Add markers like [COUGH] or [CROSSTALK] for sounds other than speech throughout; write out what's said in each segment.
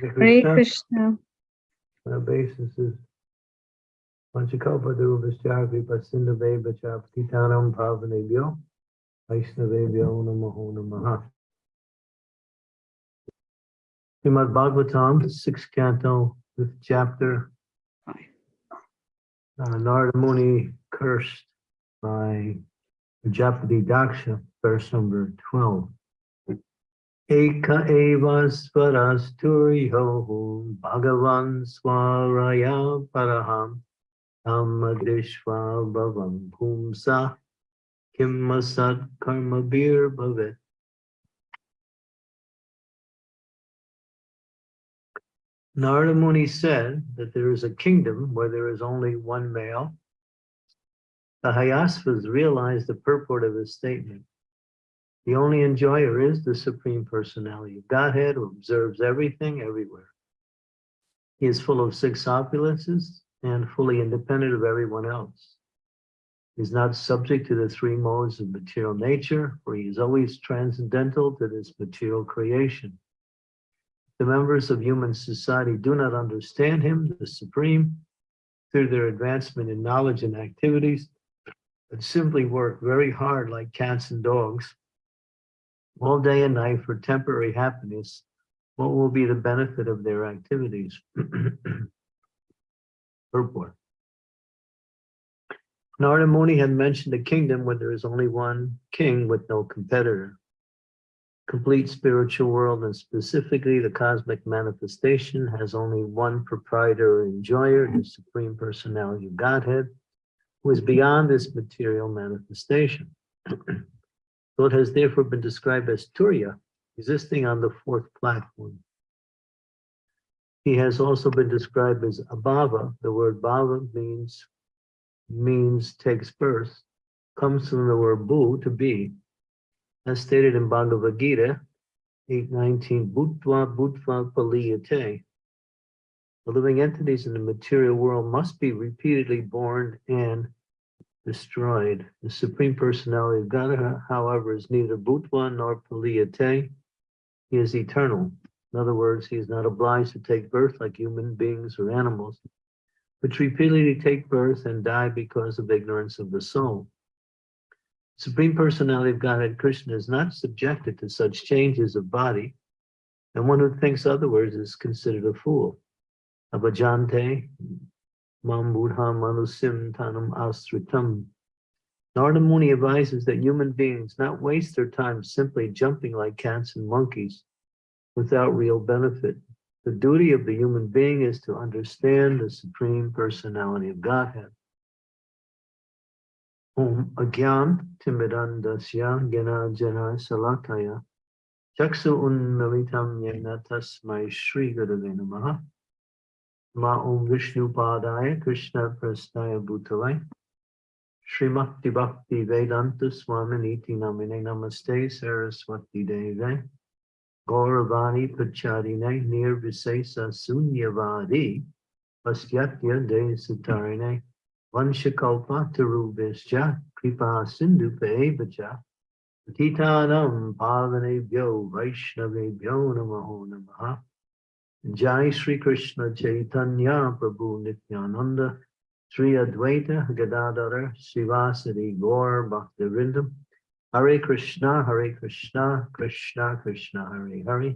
Hare Krishna. The basis is Panchakalpa Durvascha Vipa Sindhave Vacha Patitanam Pavanebhyo Vaishnavebhyo Namaho Namaha. Srimad Bhagavatam, sixth canto, fifth chapter. Uh, Narada Muni cursed by Prajapati Daksha, verse number twelve. Eka eva swarasturiho bhagavan swaraya paraham tamadishva bhavam pumsa kimmasat karma bir bhavet. Narada Muni said that there is a kingdom where there is only one male. The Hayasvas realized the purport of his statement. The only enjoyer is the Supreme Personality of Godhead who observes everything everywhere. He is full of six opulences and fully independent of everyone else. He is not subject to the three modes of material nature, for he is always transcendental to this material creation. The members of human society do not understand him, the Supreme, through their advancement in knowledge and activities, but simply work very hard like cats and dogs all day and night for temporary happiness, what will be the benefit of their activities? Purport. Narada Muni had mentioned a kingdom where there is only one king with no competitor. Complete spiritual world and specifically the cosmic manifestation has only one proprietor or enjoyer, the Supreme Personality of Godhead, who is beyond this material manifestation. [CLEARS THROAT] So it has therefore been described as Turiya, existing on the fourth platform. He has also been described as Abhava. The word Bhava means, means takes birth, comes from the word Bu, to be. As stated in Bhagavad Gita 8.19, Bhutva Bhutva Praliyate. The living entities in the material world must be repeatedly born and destroyed. The Supreme Personality of God, however, is neither Bhutva nor Praliyate. He is eternal. In other words, he is not obliged to take birth like human beings or animals, which repeatedly take birth and die because of ignorance of the soul. Supreme Personality of Godhead Krishna is not subjected to such changes of body, and one who thinks otherwise is considered a fool. Abhajante, Mam Manusim Tanam Asritam. Narada Muni advises that human beings not waste their time simply jumping like cats and monkeys without real benefit. The duty of the human being is to understand the Supreme Personality of Godhead. Om Agyan Timidandasya Gena Jana Salakaya Chaksu Unnamitam Yena Tasmai Shri Gurave Namaha Ma Om Vishnu Padaya Krishna Prasnaya Bhutale Srimakti Bhakti Vedanta Swaminiti Namine Namaste Saraswati Deve Gauravani Pacharine Nirvisesa Sunyavadi Pasyatya De Satarine Vanshakalpa Tarubhischa Kripa Sindhu Pevacha Patitanam Pavanebhyo Vaishnavebhyo Namaho Namaha Jai Sri Krishna Chaitanya Prabhu Nityananda Sri Advaita Gadadhara Srivasadi Gaur Bhakta Vrinda Hare Krishna Hare Krishna Krishna Krishna Hare Hare.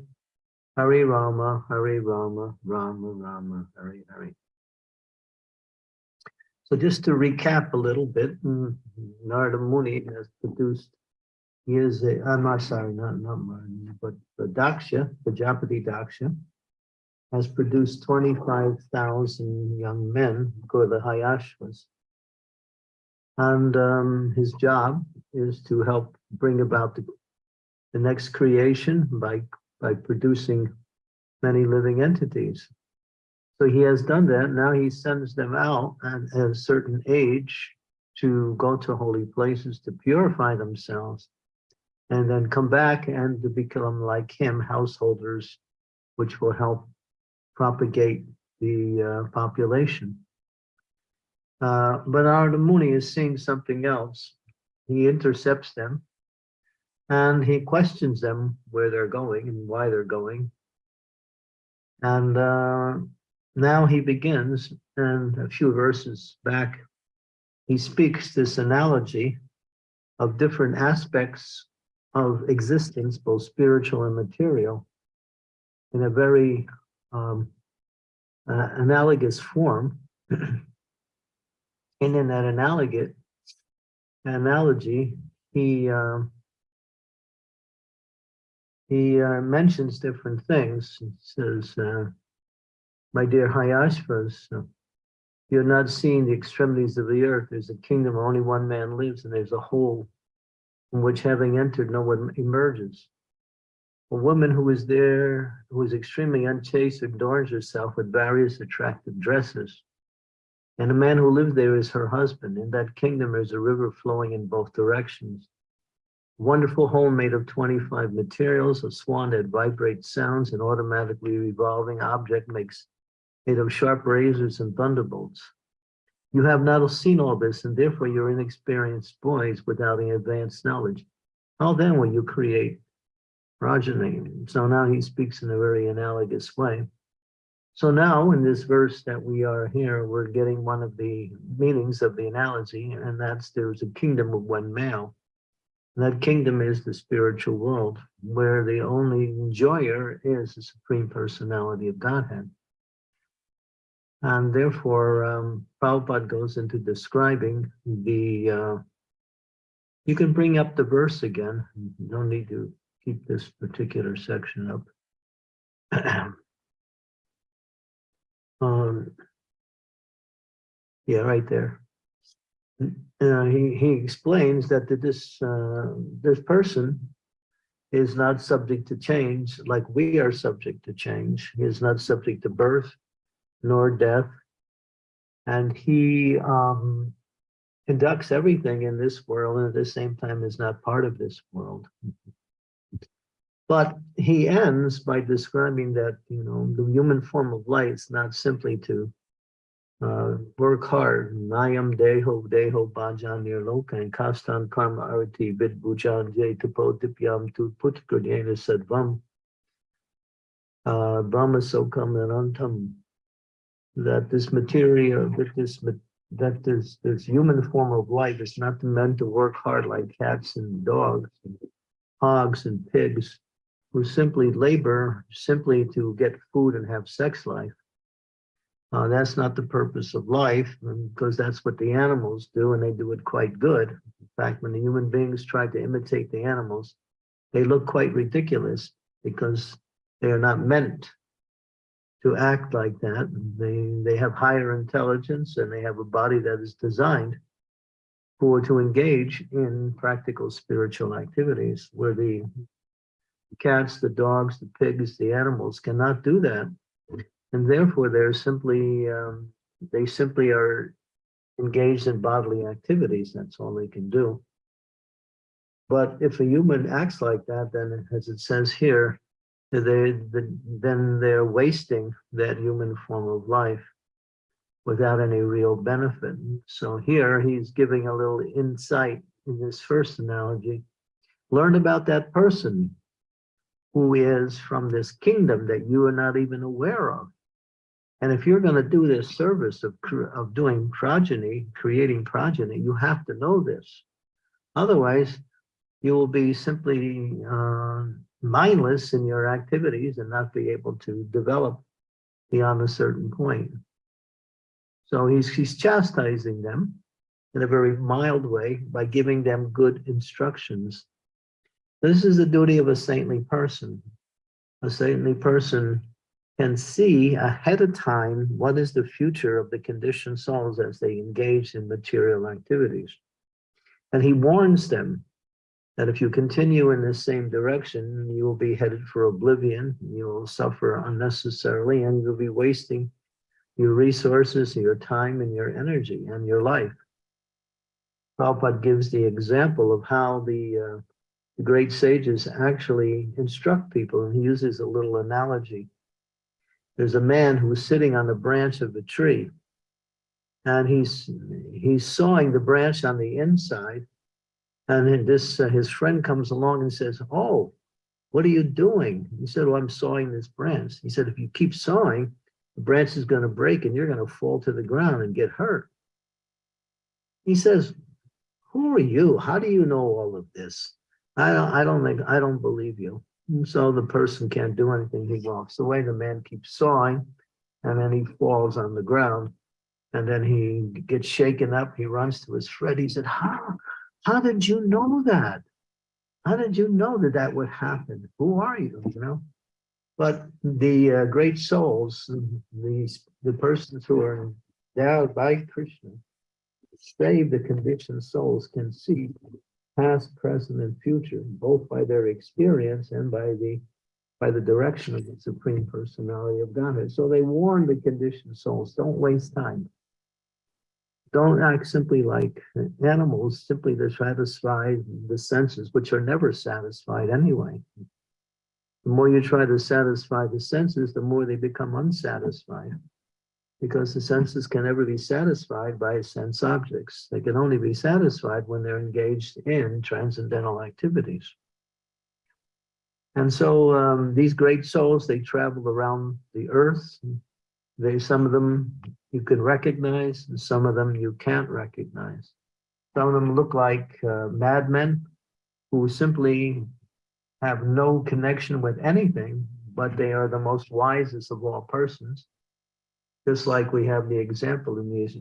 Hare Rama Hare Rama Rama Rama Hare Hare. So just to recap a little bit, Narada Muni has produced, he is a, I'm not sorry, not, not Martin, but the Daksha, the Prajapati Daksha, has produced 25,000 young men, who the Hayashvas. And um, his job is to help bring about the, the next creation by, by producing many living entities. So he has done that. Now he sends them out at, at a certain age to go to holy places to purify themselves and then come back and to become like him, householders, which will help propagate the uh, population. Uh, but Narada Muni is seeing something else. He intercepts them and he questions them where they're going and why they're going. And uh, now he begins, and a few verses back, he speaks this analogy of different aspects of existence, both spiritual and material, in a very um, uh, analogous form. [CLEARS THROAT] and in that analogous analogy, he um, he uh, mentions different things. He says, uh, my dear Hayashvas, you're not seeing the extremities of the earth. There's a kingdom where only one man lives, and there's a hole in which having entered, no one emerges. A woman who is there, who is extremely unchaste, adorns herself with various attractive dresses. And a man who lives there is her husband. In that kingdom, there's a river flowing in both directions. Wonderful home made of 25 materials, a swan that vibrates sounds, an automatically revolving object makes made of sharp razors and thunderbolts. You have not seen all this, and therefore you're inexperienced boys without any advanced knowledge. How then will you create progeny? So now he speaks in a very analogous way. So now in this verse that we are here, we're getting one of the meanings of the analogy, and that's there's a kingdom of one male. That kingdom is the spiritual world, where the only enjoyer is the Supreme Personality of Godhead. And therefore, um, Prabhupada goes into describing the, uh, you can bring up the verse again. No need to keep this particular section up. [CLEARS THROAT] um, yeah, right there uh, he, he explains that this, uh, this person is not subject to change like we are subject to change. He is not subject to birth nor death. And he um, conducts everything in this world and at the same time is not part of this world. But he ends by describing that, you know, the human form of life is not simply to uh, work hard. Nayam deho deho bhajan nirloka and kastan karma arati vid bhujan jay tupo dipyam tu putkadyena sadvam. Uh, Brahma sokam anantam. That this material, that this that this this human form of life is not meant to work hard like cats and dogs, and hogs and pigs, who simply labor simply to get food and have sex life uh, that's not the purpose of life because that's what the animals do and they do it quite good. In fact, when the human beings try to imitate the animals, they look quite ridiculous because they are not meant to act like that. They, they have higher intelligence and they have a body that is designed for to engage in practical spiritual activities where the cats, the dogs, the pigs, the animals cannot do that and therefore they're simply um, they simply are engaged in bodily activities. That's all they can do. But if a human acts like that, then as it says here, they, the, then they're wasting that human form of life without any real benefit. So here he's giving a little insight in this first analogy. Learn about that person who is from this kingdom that you are not even aware of. And if you're going to do this service of, of doing progeny, creating progeny, you have to know this. Otherwise, you will be simply uh, mindless in your activities and not be able to develop beyond a certain point. So he's, he's chastising them in a very mild way by giving them good instructions. This is the duty of a saintly person. A saintly person can see ahead of time what is the future of the conditioned souls as they engage in material activities. And he warns them that if you continue in the same direction, you will be headed for oblivion, you will suffer unnecessarily, and you'll be wasting your resources, your time, and your energy, and your life. Prabhupada gives the example of how the, uh, the great sages actually instruct people, and he uses a little analogy there's a man who's sitting on the branch of a tree and he's he's sawing the branch on the inside and then this uh, his friend comes along and says oh what are you doing? He said, well, I'm sawing this branch. He said, if you keep sawing, the branch is going to break and you're going to fall to the ground and get hurt. He says, who are you? How do you know all of this? I don't, I don't think, I don't believe you. And so the person can't do anything. He walks away. The man keeps sawing and then he falls on the ground and then he gets shaken up. He runs to his friend. He said, how, how did you know that? How did you know that that would happen? Who are you, you know? But the uh, great souls, the, the persons who are endowed by Krishna, save the conditioned souls can see past, present, and future, both by their experience and by the by the direction of the Supreme Personality of Godhead. So they warn the conditioned souls, don't waste time. Don't act simply like animals, simply to satisfy the senses, which are never satisfied anyway. The more you try to satisfy the senses, the more they become unsatisfied because the senses can never be satisfied by sense objects. They can only be satisfied when they're engaged in transcendental activities. And so um, these great souls, they travel around the earth. They, some of them you can recognize, and some of them you can't recognize. Some of them look like uh, madmen who simply have no connection with anything, but they are the most wisest of all persons. Just like we have the example in these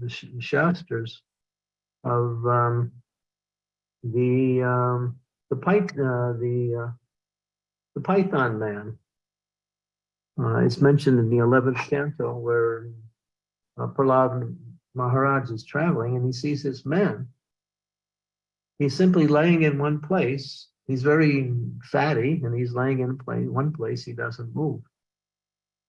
the Shastras of um, the um, the pyth uh, the uh, the Python man. Uh, it's mentioned in the 11th canto where uh, Prahlad Maharaj is traveling and he sees this man. He's simply laying in one place. He's very fatty and he's laying in one place. He doesn't move.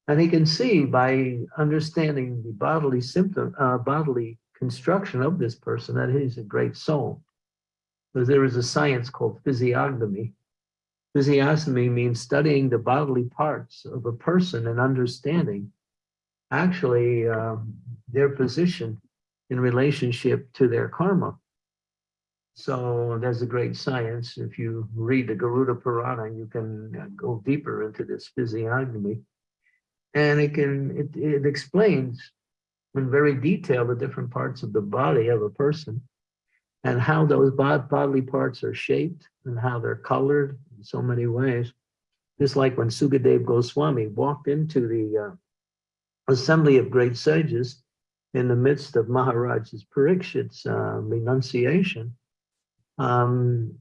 And he can see by understanding the bodily symptom, uh, bodily construction of this person that he's a great soul. Because there is a science called physiognomy, Physiognomy means studying the bodily parts of a person and understanding actually um, their position in relationship to their karma. So there's a great science. If you read the Garuda Purana, you can go deeper into this physiognomy. And it can it, it explains in very detail the different parts of the body of a person and how those bodily parts are shaped and how they're colored in so many ways. Just like when Sukadev Goswami walked into the uh, assembly of great sages in the midst of Maharaj's Parikshit's uh, renunciation, um,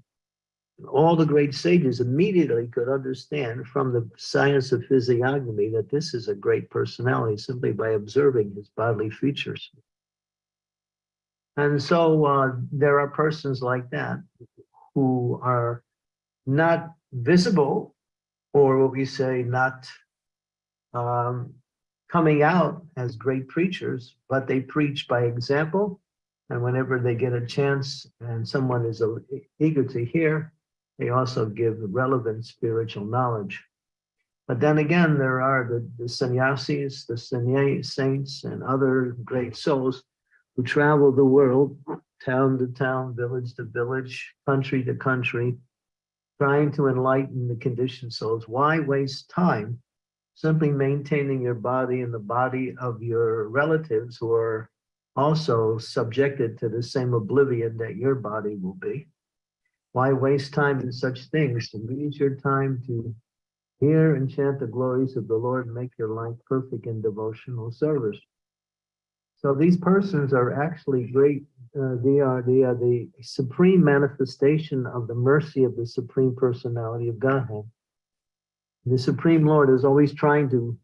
all the great sages immediately could understand from the science of physiognomy that this is a great personality simply by observing his bodily features. And so uh, there are persons like that who are not visible, or what we say, not um, coming out as great preachers, but they preach by example. And whenever they get a chance and someone is eager to hear, they also give relevant spiritual knowledge. But then again, there are the, the sannyasis, the sanny saints, and other great souls who travel the world, town to town, village to village, country to country, trying to enlighten the conditioned souls. Why waste time simply maintaining your body and the body of your relatives who are also subjected to the same oblivion that your body will be? Why waste time in such things? Use your time to hear and chant the glories of the Lord and make your life perfect in devotional service. So these persons are actually great uh, they are they are the supreme manifestation of the mercy of the supreme personality of Godhead. The Supreme Lord is always trying to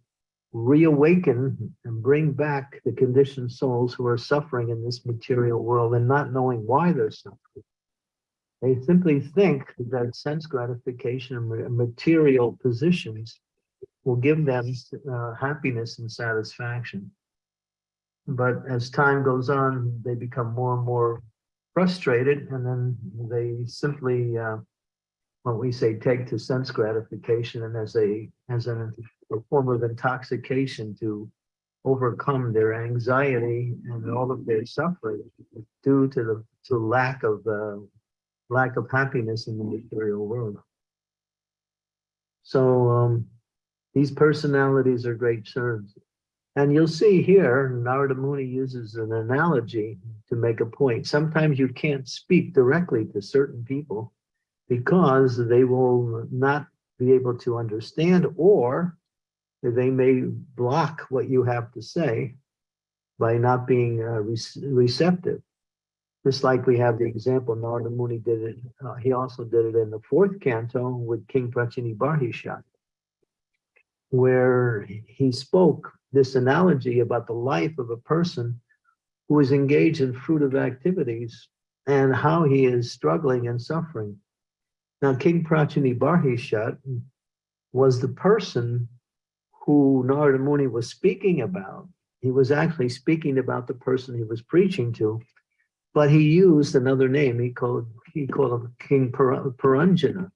reawaken and bring back the conditioned souls who are suffering in this material world and not knowing why they're suffering. They simply think that sense gratification and material positions will give them uh, happiness and satisfaction. But as time goes on, they become more and more frustrated, and then they simply, uh, what we say, take to sense gratification, and as a as an, a form of intoxication to overcome their anxiety and all of their suffering due to the to lack of uh, lack of happiness in the material world. So um, these personalities are great servants. And you'll see here, Narada Muni uses an analogy to make a point. Sometimes you can't speak directly to certain people because they will not be able to understand or they may block what you have to say by not being uh, re receptive. Just like we have the example, Narada Muni did it, uh, he also did it in the fourth canto with King Prachini Barhishat, where he spoke this analogy about the life of a person who is engaged in fruitive activities and how he is struggling and suffering. Now, King Prachini Barhishat was the person who Narada Muni was speaking about. He was actually speaking about the person he was preaching to, but he used another name. He called he called him King Puranjana.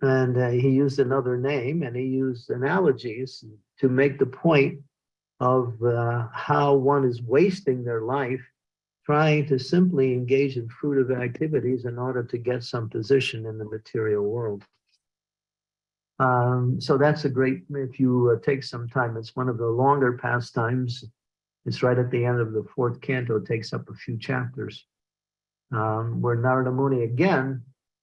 And uh, he used another name and he used analogies to make the point of uh, how one is wasting their life trying to simply engage in fruitive activities in order to get some position in the material world. Um, so that's a great, if you uh, take some time, it's one of the longer pastimes. It's right at the end of the fourth canto, it takes up a few chapters, um, where Narada Muni again,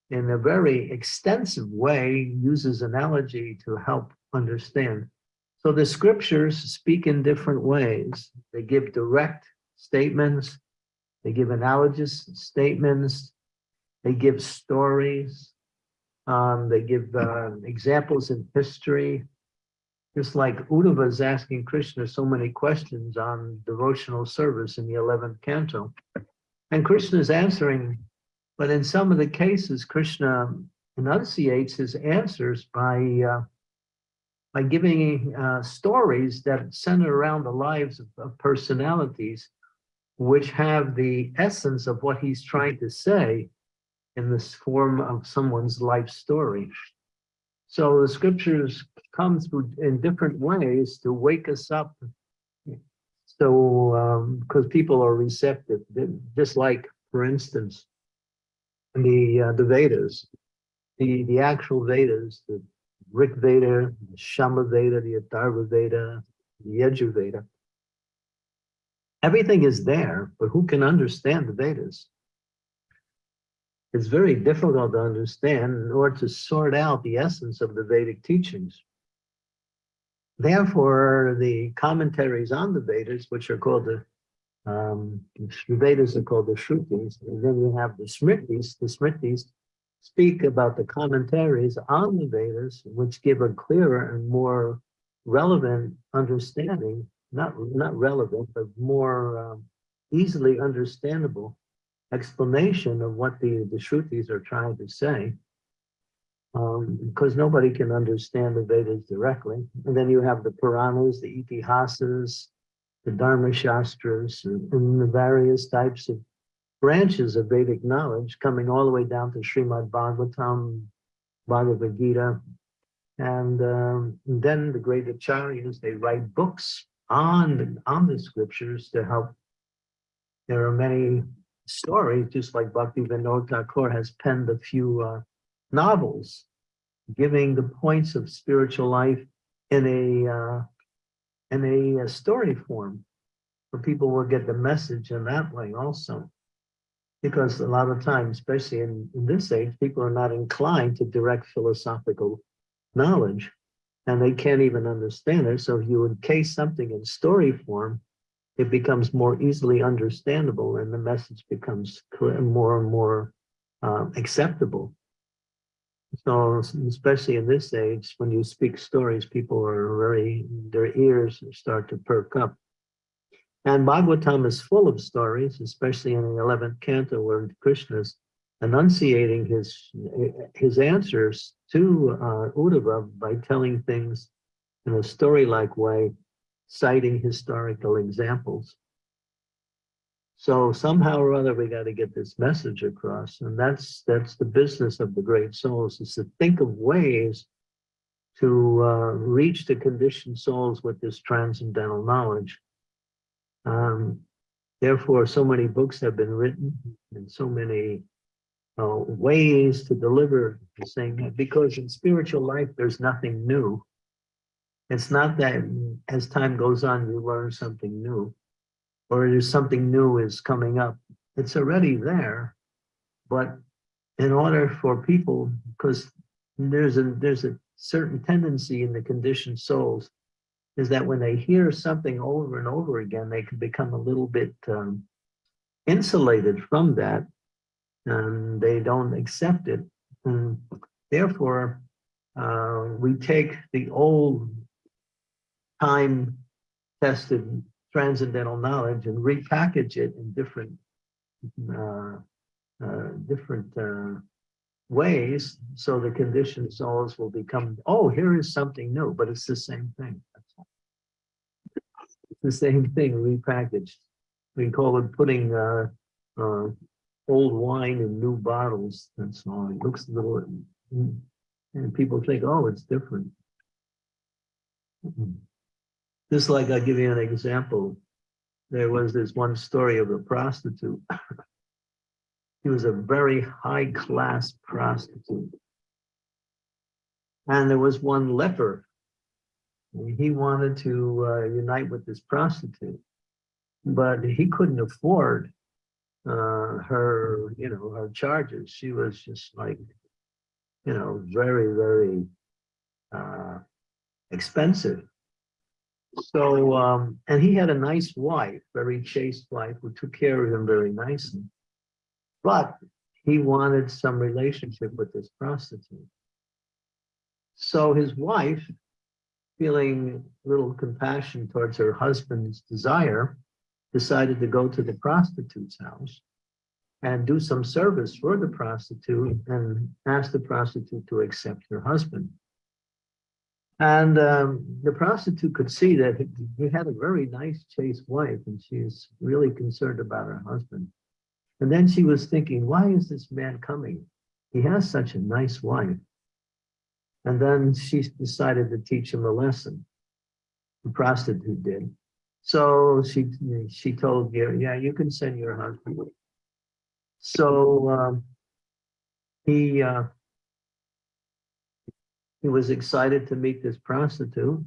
in a very extensive way, uses analogy to help understand. So the scriptures speak in different ways. They give direct statements, they give analogous statements, they give stories, um, they give uh, examples in history, just like Uddhava is asking Krishna so many questions on devotional service in the 11th canto. And Krishna is answering, but in some of the cases, Krishna enunciates his answers by, uh, by giving uh, stories that center around the lives of, of personalities, which have the essence of what he's trying to say in this form of someone's life story. So the scriptures come through in different ways to wake us up. So, because um, people are receptive, just like, for instance, the uh, the Vedas, the the actual Vedas, the Rig Veda, the Shama Veda, the Atharva Veda, the Yajur Veda. Everything is there, but who can understand the Vedas? It's very difficult to understand order to sort out the essence of the Vedic teachings. Therefore, the commentaries on the Vedas, which are called the um, the Vedas are called the Shrutis, and then we have the Smritis. The Smritis speak about the commentaries on the Vedas, which give a clearer and more relevant understanding, not, not relevant, but more um, easily understandable explanation of what the, the Shrutis are trying to say. Um, because nobody can understand the Vedas directly. And then you have the Puranas, the Itihasas, the Dharma Shastras, and, and the various types of branches of Vedic knowledge coming all the way down to Srimad Bhagavatam, Bhagavad Gita. And, um, then the great acharyas, they write books on, on the scriptures to help. There are many story, just like Bhakti Vinod Thakur has penned a few uh, novels giving the points of spiritual life in a uh, in a, a, story form where people will get the message in that way also. Because a lot of times, especially in, in this age, people are not inclined to direct philosophical knowledge and they can't even understand it. So if you encase something in story form, it becomes more easily understandable and the message becomes more and more um, acceptable. So especially in this age, when you speak stories, people are very, their ears start to perk up. And Bhagavatam is full of stories, especially in the 11th canto where Krishna's enunciating his, his answers to uh, Uddhava by telling things in a story-like way citing historical examples. So somehow or other, we got to get this message across. And that's that's the business of the great souls is to think of ways to uh, reach the conditioned souls with this transcendental knowledge. Um, therefore, so many books have been written and so many uh, ways to deliver the same, because in spiritual life, there's nothing new. It's not that as time goes on, you learn something new, or there's something new is coming up. It's already there, but in order for people, because there's a there's a certain tendency in the conditioned souls, is that when they hear something over and over again, they can become a little bit um, insulated from that, and they don't accept it. And therefore, uh, we take the old time tested transcendental knowledge and repackage it in different uh, uh, different uh, ways so the conditioned souls will become oh here is something new but it's the same thing. It's the same thing repackaged. We call it putting uh, uh, old wine in new bottles that's all it looks a little and people think oh it's different just like I'll give you an example. There was this one story of a prostitute. [LAUGHS] He was a very high class prostitute. And there was one leper. He wanted to uh, unite with this prostitute, but he couldn't afford uh, her, you know, her charges. She was just like, you know, very, very uh, expensive. So, um, and he had a nice wife, very chaste wife, who took care of him very nicely. But he wanted some relationship with this prostitute. So his wife, feeling little compassion towards her husband's desire, decided to go to the prostitute's house and do some service for the prostitute and ask the prostitute to accept her husband. And um, the prostitute could see that he, had a very nice chaste wife and she's really concerned about her husband. And then she was thinking, why is this man coming? He has such a nice wife. And then she decided to teach him a lesson. The prostitute did. So she she told Gary, yeah, you can send your husband. So um, he uh, he was excited to meet this prostitute.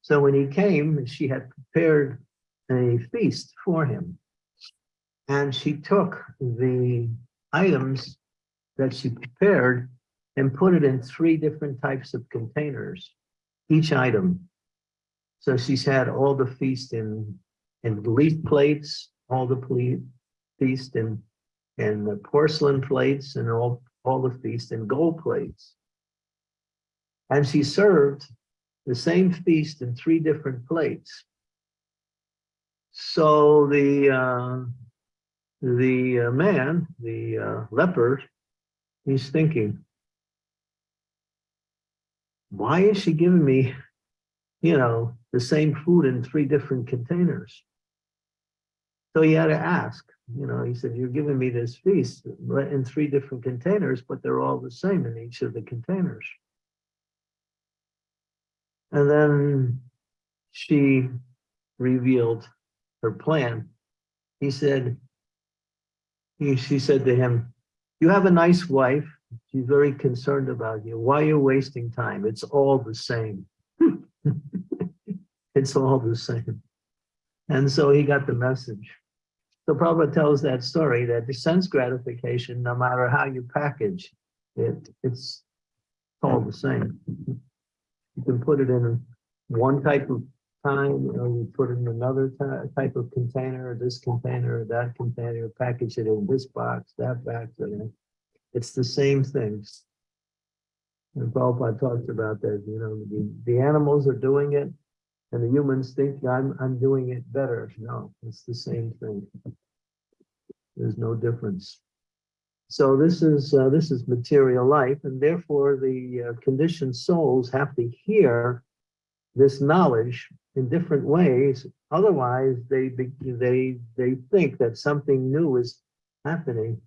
So when he came, she had prepared a feast for him. And she took the items that she prepared and put it in three different types of containers, each item. So she's had all the feast in, in leaf plates, all the feast in, in porcelain plates, and all, all the feast in gold plates. And she served the same feast in three different plates. So the uh, the uh, man, the uh, leper, he's thinking, why is she giving me, you know, the same food in three different containers? So he had to ask, you know, he said, you're giving me this feast in three different containers, but they're all the same in each of the containers. And then she revealed her plan. He said, he, she said to him, you have a nice wife. She's very concerned about you. Why are you wasting time? It's all the same. [LAUGHS] it's all the same. And so he got the message. So Prabhupada tells that story that the sense gratification, no matter how you package it, it's all the same. You can put it in one type of time, or you put it in another type of container, or this container, or that container, package it in this box, that box. It's the same things. And Prabhupada talks about that, you know, the, the animals are doing it, and the humans think I'm, I'm doing it better. No, it's the same thing. There's no difference. So this is uh, this is material life, and therefore the uh, conditioned souls have to hear this knowledge in different ways. Otherwise, they they they think that something new is happening,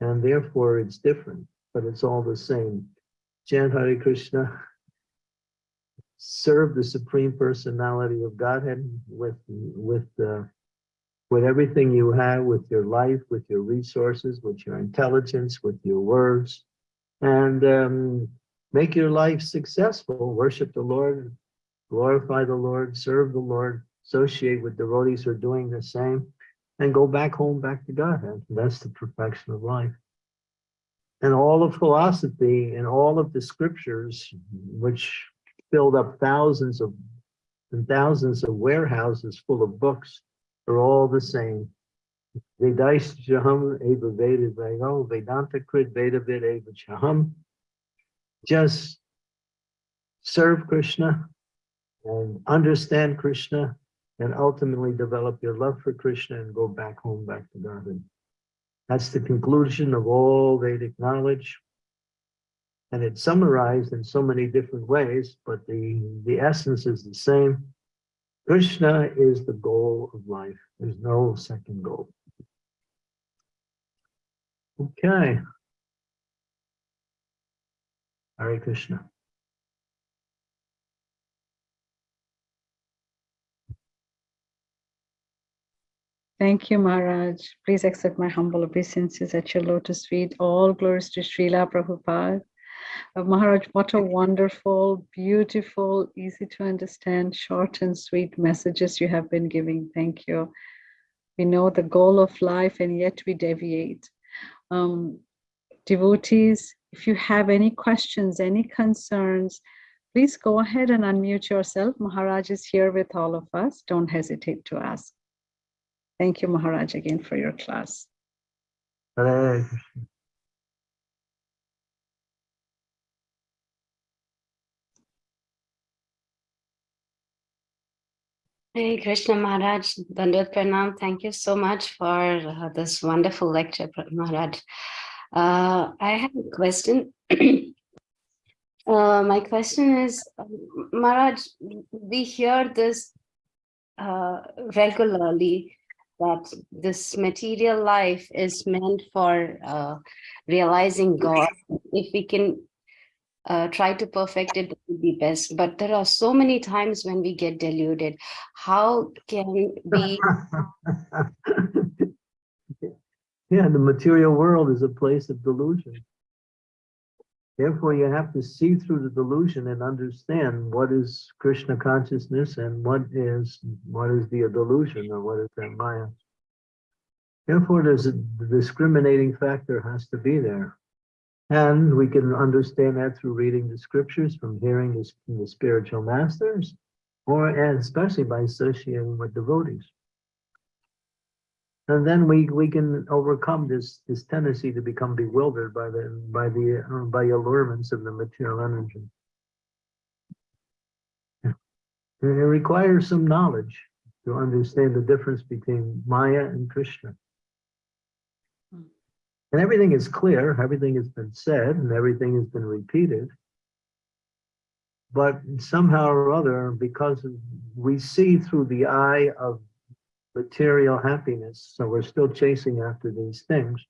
and therefore it's different, but it's all the same. Chant Hare Krishna. Serve the Supreme Personality of Godhead with with uh, with everything you have, with your life, with your resources, with your intelligence, with your words, and um, make your life successful. Worship the Lord, glorify the Lord, serve the Lord, associate with devotees who are doing the same, and go back home, back to Godhead. That's the perfection of life. And all of philosophy and all of the scriptures, which filled up thousands of and thousands of warehouses full of books, are all the same. Vedais Jaham Eva Veda Vayo Vedanta Krit Veda Vid. Just serve Krishna and understand Krishna and ultimately develop your love for Krishna and go back home, back to Godhead. That's the conclusion of all Vedic knowledge. And it's summarized in so many different ways, but the, the essence is the same. Krishna is the goal of life. There's no second goal. Okay. Hare Krishna. Thank you, Maharaj. Please accept my humble obeisances at your lotus feet. All glories to Srila Prabhupada. Uh, Maharaj, what a wonderful, beautiful, easy to understand, short and sweet messages you have been giving. Thank you. We know the goal of life and yet we deviate. Um, devotees, if you have any questions, any concerns, please go ahead and unmute yourself. Maharaj is here with all of us. Don't hesitate to ask. Thank you, Maharaj, again for your class. Hare Krishna. Hey Krishna Maharaj, Dandat Pranam, thank you so much for uh, this wonderful lecture, Maharaj. Uh, I have a question. [CLEARS THROAT] uh, my question is, Maharaj, we hear this uh, regularly that this material life is meant for uh, realizing God. If we can uh, try to perfect it, would be best. But there are so many times when we get deluded. How can we? [LAUGHS] yeah, the material world is a place of delusion. Therefore, you have to see through the delusion and understand what is Krishna consciousness and what is what is the delusion or what is that Maya. Therefore, there's a the discriminating factor has to be there. And we can understand that through reading the scriptures, from hearing the, the spiritual masters, or and especially by associating with devotees. And then we we can overcome this this tendency to become bewildered by the by the uh, by allurements of the material energy. It requires some knowledge to understand the difference between Maya and Krishna. And everything is clear, everything has been said, and everything has been repeated. But somehow or other, because we see through the eye of material happiness, so we're still chasing after these things.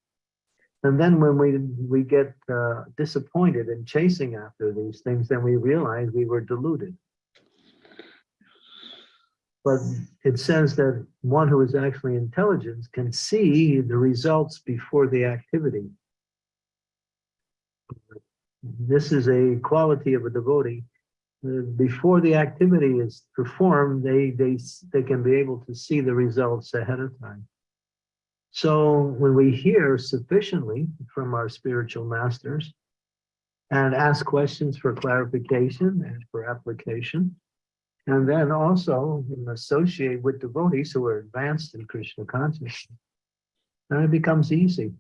And then when we we get uh, disappointed in chasing after these things, then we realize we were deluded. But it says that one who is actually intelligent can see the results before the activity. This is a quality of a devotee. Uh, Before the activity is performed, they, they, they can be able to see the results ahead of time. So when we hear sufficiently from our spiritual masters and ask questions for clarification and for application, and then also associate with devotees who are advanced in Krishna consciousness. And it becomes easy.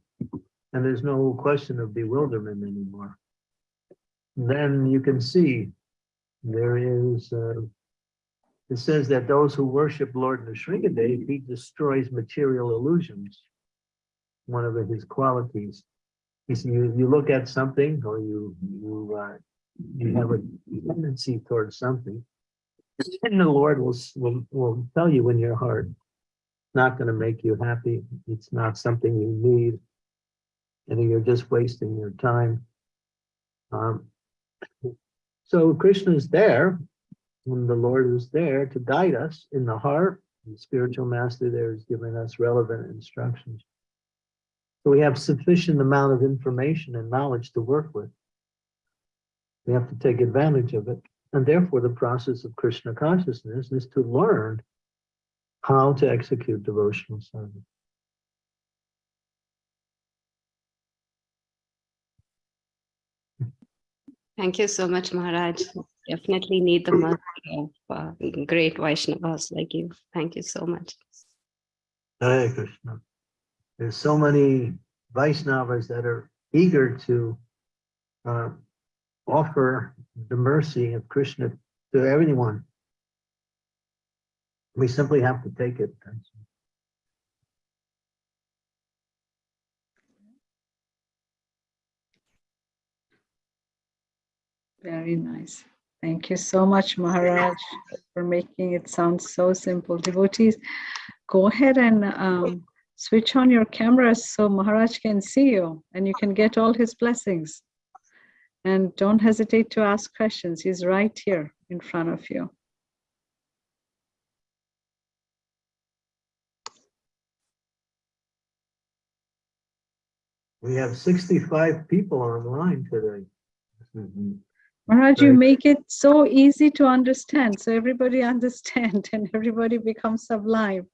And there's no question of bewilderment anymore. Then you can see there is, uh, it says that those who worship Lord Nrsingadev, he destroys material illusions. One of his qualities. You, you look at something or you, you, uh, you have a tendency towards something and the Lord will, will, will tell you in your heart, it's not going to make you happy. It's not something you need. And you're just wasting your time. Um, so Krishna is there, and the Lord is there to guide us in the heart, The spiritual master there is giving us relevant instructions. So we have sufficient amount of information and knowledge to work with. We have to take advantage of it. And therefore, the process of Krishna consciousness is to learn how to execute devotional service. Thank you so much, Maharaj. Definitely need the mercy of uh, great Vaishnavas like you. Thank you so much. Hare Krishna. There's so many Vaishnavas that are eager to uh, offer the mercy of Krishna to everyone. We simply have to take it. Very nice. Thank you so much, Maharaj, for making it sound so simple. Devotees, go ahead and um, switch on your cameras so Maharaj can see you and you can get all his blessings. And don't hesitate to ask questions. He's right here in front of you. We have 65 people online today. Mm-hmm. Maharaj, you make it so easy to understand, so everybody [LAUGHS] understand and everybody becomes sublime.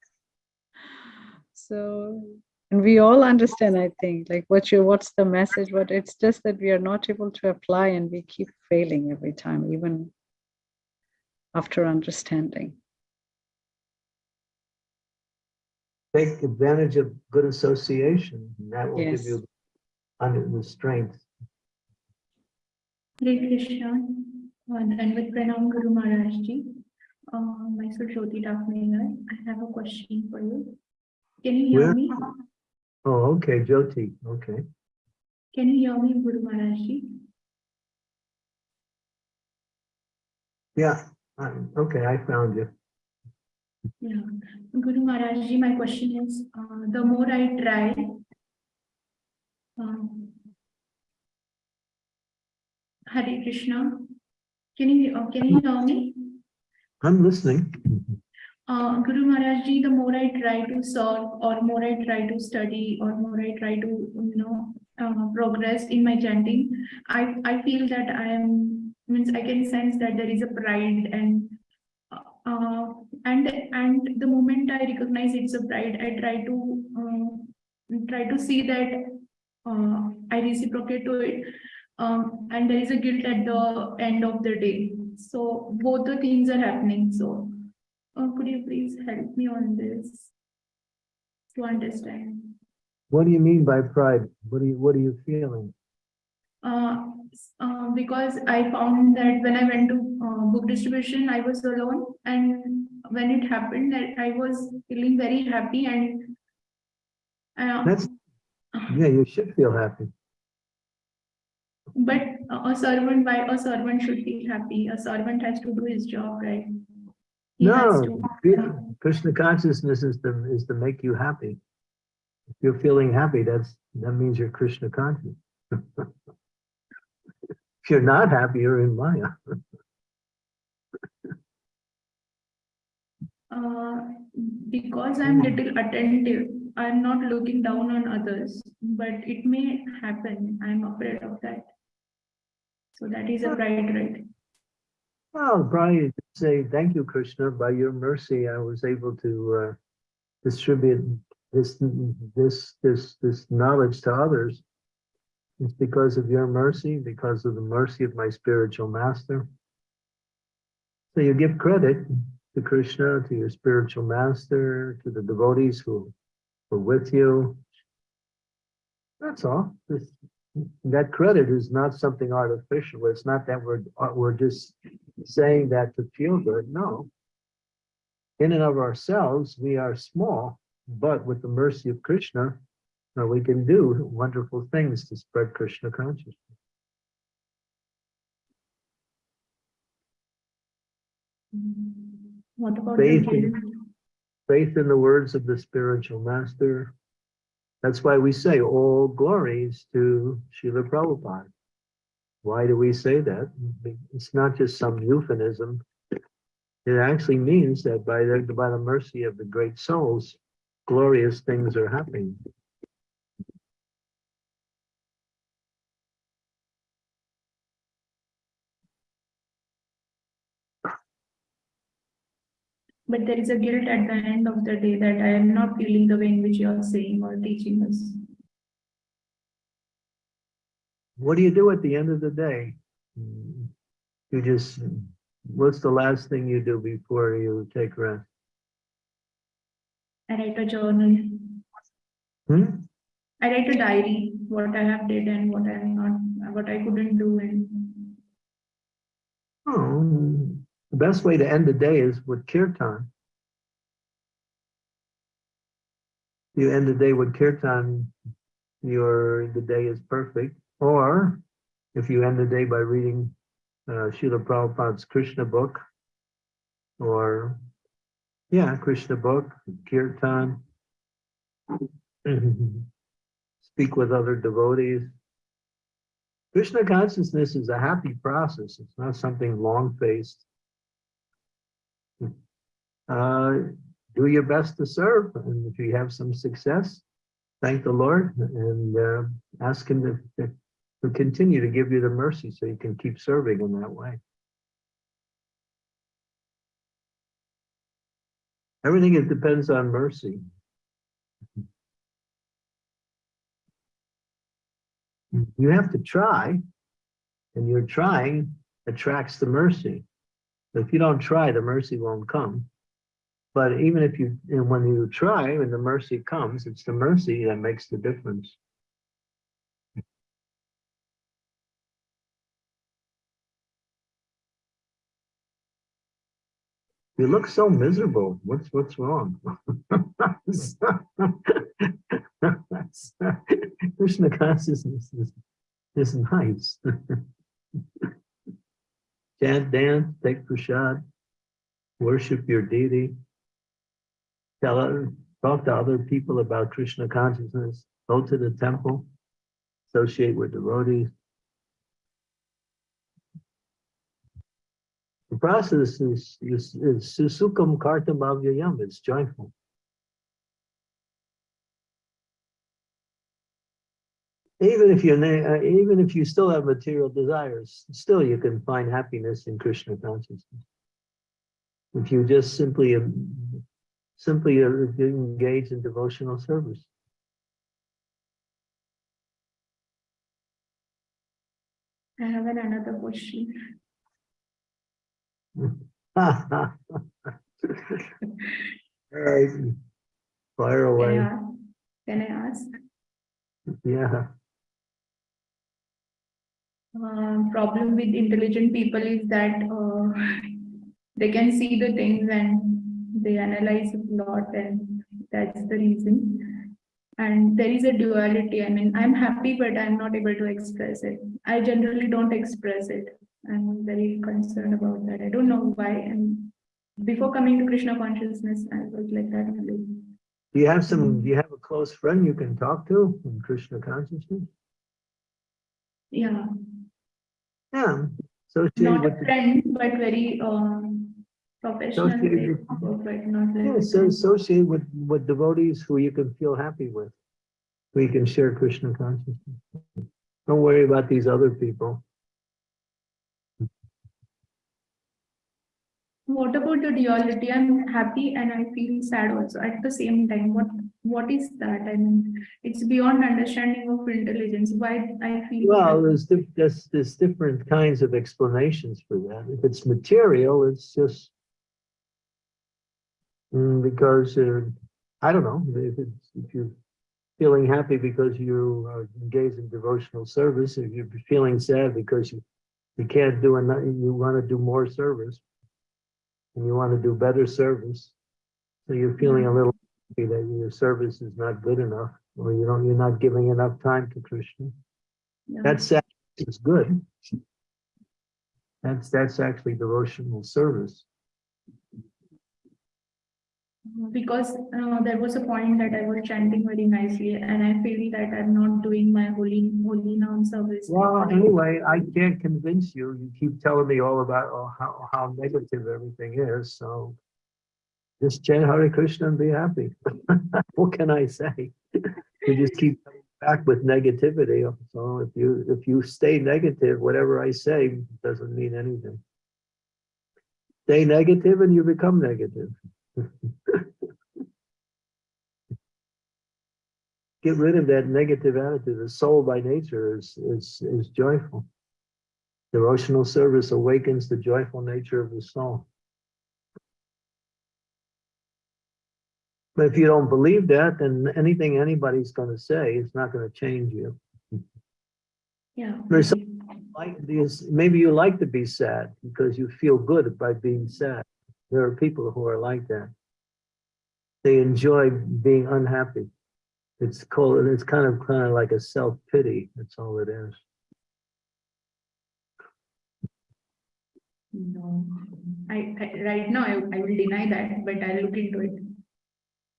So, and we all understand, I think, like what you, what's the message, but it's just that we are not able to apply and we keep failing every time, even after understanding. Take advantage of good association. and That will give you under the strength. Hare Krishna, and with Pranam Guru Maharaj Ji. Uh, myself Jyoti Dakmegar. I have a question for you. Can you hear Where? me? Oh, okay, Jyoti, okay. Can you hear me, Guru Maharaj Ji? Yeah, um, okay, I found you. Yeah, Guru Maharaj Ji, my question is, uh, the more I try, um, Hare Krishna, can you, uh, can you hear me? I'm listening. Uh, Guru Maharaj Ji, the more I try to serve or more I try to study or more I try to, you know, uh, progress in my chanting, I, I feel that I am, means I can sense that there is a pride and uh, and, and the moment I recognize it's a pride, I try to, uh, try to see that uh, I reciprocate to it. Um, and there is a guilt at the end of the day. So both the things are happening. So uh, could you please help me on this to understand? What do you mean by pride? What are you, what are you feeling? Uh, uh, because I found that when I went to uh, book distribution, I was alone, and when it happened, that I was feeling very happy and. Uh, That's, yeah, you should feel happy. but a servant, why a servant should be happy? A servant has to do his job, right? No, Krishna consciousness is to, is to make you happy. If you're feeling happy, that's, that means you're Krishna conscious. [LAUGHS] If you're not happy, you're in Maya. [LAUGHS] Uh, because I'm little attentive, I'm not looking down on others, but it may happen. I'm afraid of that. So that is a pride, right? Well, Brian, say, thank you, Krishna, by your mercy, I was able to uh, distribute this, this, this, this knowledge to others. It's because of your mercy, because of the mercy of my spiritual master. So you give credit to Krishna, to your spiritual master, to the devotees who were with you. That's all. This- That credit is not something artificial. It's not that we're, we're just saying that to feel good. No. In and of ourselves, we are small, but with the mercy of Krishna, we can do wonderful things to spread Krishna consciousness. Mm-hmm. What about Faith in- Faith in the words of the spiritual master. That's why we say all glories to Srila Prabhupada. Why do we say that? It's not just some euphemism. It actually means that by the, by the mercy of the great souls, glorious things are happening. But there is a guilt at the end of the day that I am not feeling the way in which you are saying or teaching us. What do you do at the end of the day? You just, what's the last thing you do before you take rest? I write a journal. Hmm? I write a diary, what I have did and what I am not, what I couldn't do and Oh, the best way to end the day is with kirtan. You end the day with kirtan, your, the day is perfect. Or if you end the day by reading uh, Srila Prabhupada's Krishna book, or, yeah, Krishna book, kirtan. [LAUGHS] Speak with other devotees. Krishna consciousness is a happy process. It's not something long-faced. Uh, do your best to serve, and if you have some success, thank the Lord and uh, ask Him to, to, continue to give you the mercy so you can keep serving in that way. Everything it depends on mercy. You have to try, and your trying attracts the mercy. If you don't try, the mercy won't come. But even if you, and when you try and the mercy comes, it's the mercy that makes the difference. You look so miserable. What's what's wrong? [LAUGHS] Krishna consciousness is, is nice. [LAUGHS] Chant, dance, take prasad, worship your deity. Tell other, talk to other people about Krishna consciousness. Go to the temple, associate with devotees. The process is, is, susukam kartam avyayam, it's joyful. Even if na- uh, even if you still have material desires, still you can find happiness in Krishna consciousness. If you just simply, um, simply uh, engage in devotional service. I have another question. All right. Fire Can I away. Can I ask? Yeah. Um, problem with intelligent people is that uh, they can see the things and they analyze a lot and that's the reason. And there is a duality. I mean, I'm happy, but I'm not able to express it. I generally don't express it. I'm very concerned about that. I don't know why. And before coming to Krishna consciousness, I was like that only. Do you have some, do you have a close friend you can talk to in Krishna consciousness? Yeah, Yeah. Associated not a the friend, but very um, professional. Associated not like. Yeah, so associate with, with devotees who you can feel happy with, who you can share Krishna consciousness. Don't worry about these other people. What about the duality? I'm happy and I feel sad also at the same time. What what is that? I mean, it's beyond understanding of intelligence. Why I feel Well, there's, there's, there's different kinds of explanations for that. If it's material, it's just mm, because, uh, I don't know, if it's, if you're feeling happy because you are engaged in devotional service, if you're feeling sad because you, you can't do enough, you want to do more service and you want to do better service. So you're feeling a mm-hmm. little happy that your service is not good enough, or you don't, you're not giving enough time to Krishna. yeah. That's is good. That's, that's actually devotional service. Because uh, there was a point that I was chanting very nicely and I feel that I'm not doing my holy holy noun service. Well, anyway, I can't convince you. You keep telling me all about oh, how, how negative everything is, so just chant Hare Krishna and be happy. [LAUGHS] What can I say? You just keep coming back with negativity. So if you, if you stay negative, whatever I say doesn't mean anything. Stay negative and you become negative. [LAUGHS] Get rid of that negative attitude. The soul by nature is, is, is joyful. Devotional service awakens the joyful nature of the soul. But if you don't believe that, then anything anybody's going to say is not going to change you. Yeah. There's Like these, maybe you like to be sad because you feel good by being sad. There are people who are like that. They enjoy being unhappy. It's called, it's kind of, kind of like a self-pity. That's all it is. No, I, I right now I, I will deny that, but I'll look into it.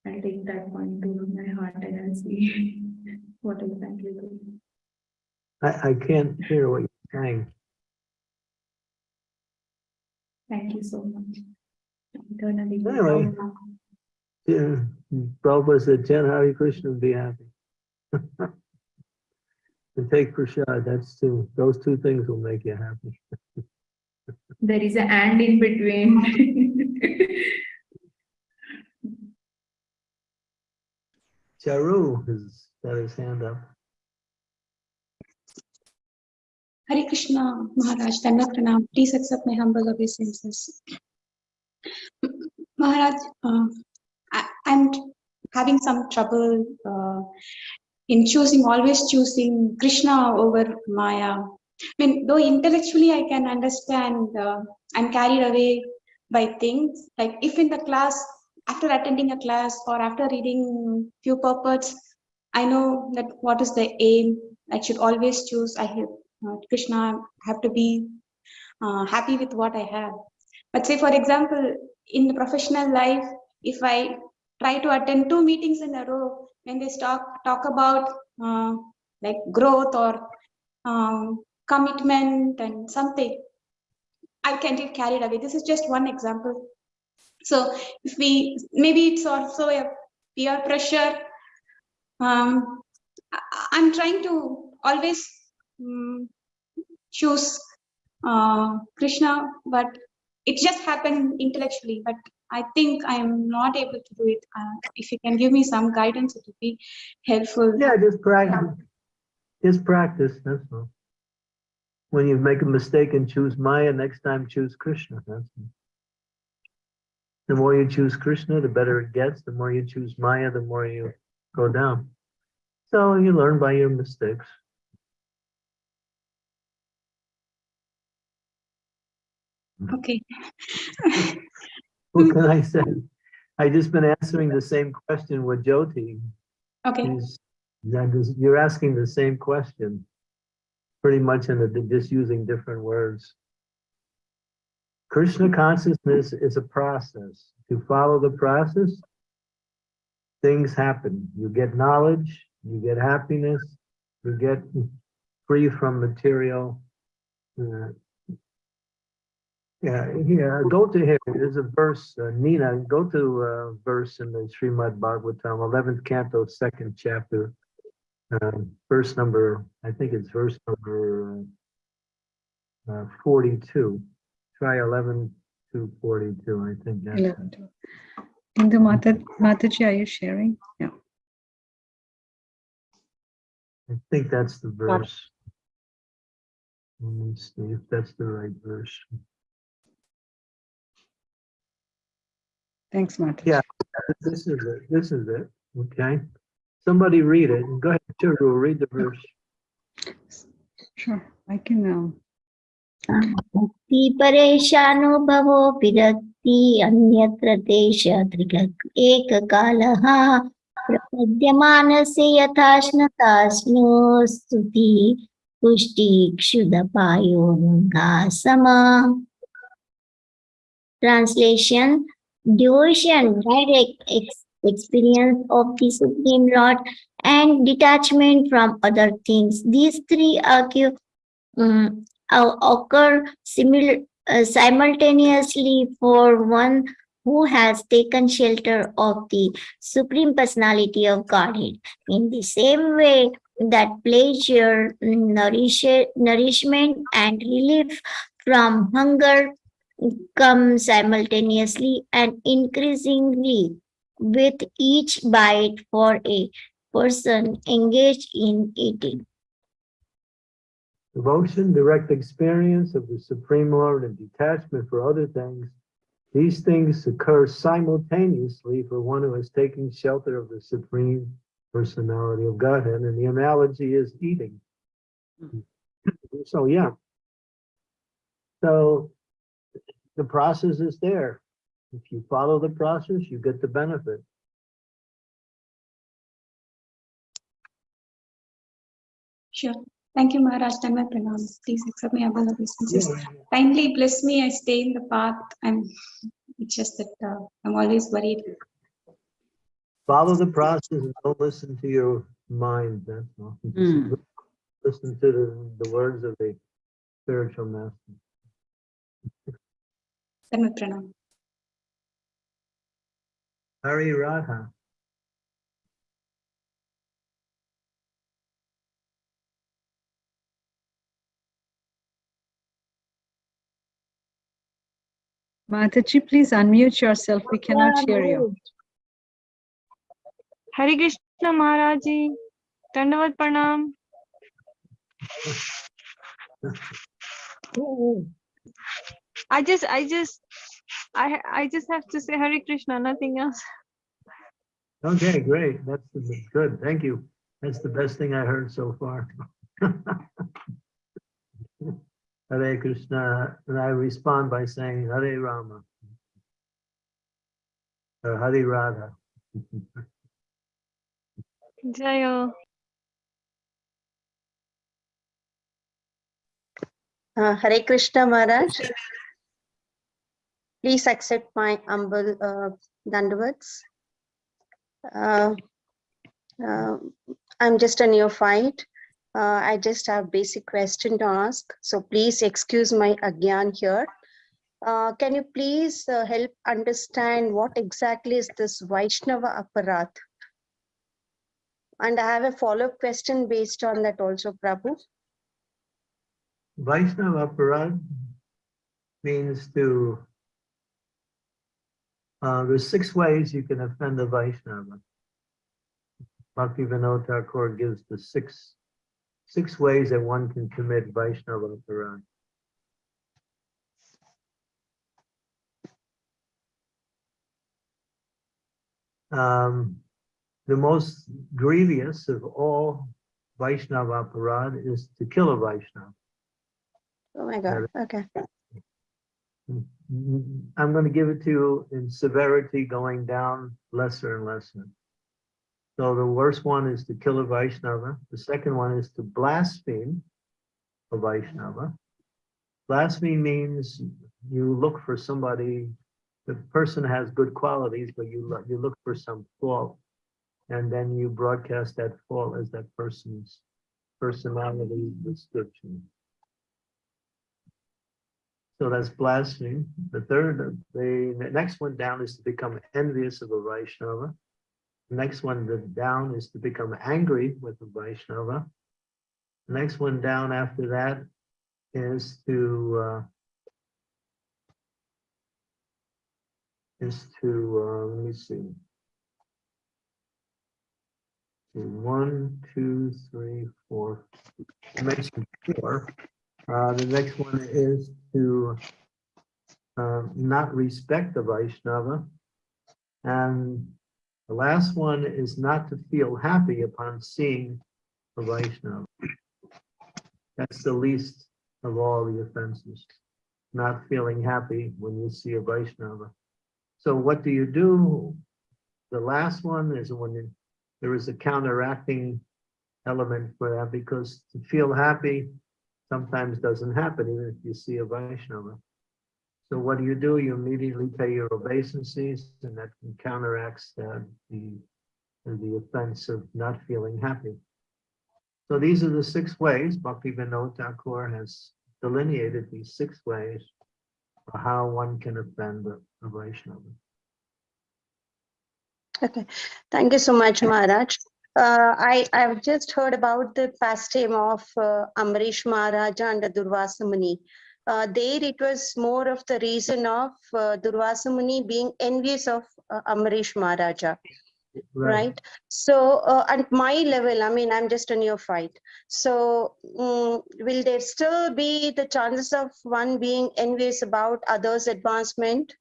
I'll take that point to my heart and I'll see [LAUGHS] what exactly. I, I can't hear what you're saying. Thank you so much. Eternally. Anyway. Yeah, Prabhupada said, chant Hare Krishna and be happy. [LAUGHS] And take prasad, that's two, those two things will make you happy. There is a and in between. [LAUGHS] Charu has got his hand up. Hare Krishna, Maharaj, Danda Pranam. Please accept my humble obeisances. Maharaj, uh, I, I'm having some trouble uh, in choosing, always choosing Krishna over Maya. I mean, though intellectually I can understand, uh, I'm carried away by things. Like if in the class, after attending a class or after reading few purports, I know that what is the aim. I should always choose. I have uh, Krishna, I have to be uh, happy with what I have. But say, for example, in the professional life, if I try to attend two meetings in a row, when they talk talk about uh, like growth or um, commitment and something, I can get carried away. This is just one example. So if we maybe it's also a peer pressure. Um, I'm trying to always mm, choose uh, Krishna, but it just happened intellectually. But I think I am not able to do it. Uh, if you can give me some guidance, it would be helpful. Yeah, just practice. Just practice, that's all. When you make a mistake and choose Maya, next time choose Krishna, that's all. The more you choose Krishna, the better it gets. The more you choose Maya, the more you go down. So you learn by your mistakes. Okay. What can I say? I just been answering the same question with Jyoti. Okay. She's- that is- You're asking the same question, pretty much in the, just using different words. Krishna consciousness is a process. To follow the process, things happen. You get knowledge, you get happiness, you get free from material. uh, yeah, yeah, go to here, there's a verse, uh, Nina, go to a verse in the Srimad Bhagavatam, eleventh canto, second chapter. Um, verse number, I think it's verse number uh, forty-two. Try eleven to forty-two, I think that's it. 11 to- Indu Mata, Mataji, are you sharing? Yeah. I think that's the verse. Let me see if that's the right verse. Thanks, Mataji. Yeah. This is it, this is it, okay? Somebody read it, go ahead, Churu, read the verse. Sure, I can, um, भक्ति परेशानुभवो विरक्ति अन्यत्र देश दृग् एककालः प्रपद्यमानस्य यथाश्नताश्नो स्तुति पुष्टिक्षुदपायोनुघासम Translation devotion, direct ex- experience of the Supreme Lord, and detachment from other things. These three occur, um, occur simul- uh, simultaneously for one who has taken shelter of the Supreme Personality of Godhead. In the same way that pleasure, nourish, nourishment, and relief from hunger come simultaneously and increasingly with each bite for a person engaged in eating. Devotion, direct experience of the Supreme Lord, and detachment for other things. These things occur simultaneously for one who has taken shelter of the Supreme Personality of Godhead, and the analogy is eating. Hmm. So, yeah. So the process is there. If you follow the process, you get the benefit. Sure. Thank you, Maharaj. Dhamma pranam. Please accept my humble obeisances. Kindly bless me. I stay in the path. I'm, it's just that uh, I'm always worried. Follow the process and don't listen to your mind. That's all. Mm. Listen to the, the words of the spiritual master. Thank Pranam. Hari Radha. Mataji, please unmute yourself. We cannot hear you. Hare Krishna Maharaji. Dandavat Pranam. [LAUGHS] I just I just I I just have to say Hare Krishna, nothing else. Okay, great. That's good. Thank you. That's the best thing I heard so far. [LAUGHS] Hare Krishna, and I respond by saying Hare Rama. Or Hare Radha. Jayo. Uh, Hare Krishna Maharaj. Please accept my humble uh, dandavats. Uh, uh, I'm just a neophyte. Uh, I just have basic question to ask. So please excuse my agyan here. Uh, can you please uh, help understand what exactly is this Vaishnava Aparad? And I have a follow-up question based on that also, Prabhu. Vaishnava Aparad means to, uh, there's six ways you can offend a Vaishnava. Bhakti Vinod Thakur gives the six, six ways that one can commit Vaishnava Aparad. Um, the most grievous of all Vaishnava Aparad is to kill a Vaishnava. Oh my God, okay. I'm going to give it to you in severity going down lesser and lesser. So the worst one is to kill a Vaishnava. The second one is to blaspheme a Vaishnava. Blaspheme means you look for somebody, the person has good qualities, but you look, you look for some fault. And then you broadcast that fault as that person's personality description. So that's blasphemy. The third, the next one down is to become envious of a Vaishnava. The Next one the down is to become angry with a Vaishnava. The Next one down after that is to uh, is to uh, let me see. One, two, three, four. I mentioned four. Uh, the next one is to um, not respect the Vaishnava. And the last one is not to feel happy upon seeing a Vaishnava. That's the least of all the offenses, not feeling happy when you see a Vaishnava. So what do you do? The last one is when you- there is a counteracting element for that because to feel happy sometimes doesn't happen even if you see a Vaishnava. So what do you do? You immediately pay your obeisances and that counteracts the, the, the offense of not feeling happy. So these are the six ways Bhakti Vinod Thakur has delineated these six ways for how one can offend the the Vaishnava. Okay, thank you so much, Maharaj. Uh, I, I've just heard about the pastime of uh, Ambarish Maharaja and the Durvasa Muni. Uh, there it was more of the reason of uh, Durvasa Muni being envious of uh, Ambarish Maharaja. right so uh, at my level i mean i'm just a neophyte so mm, will there still be the chances of one being envious about others advancement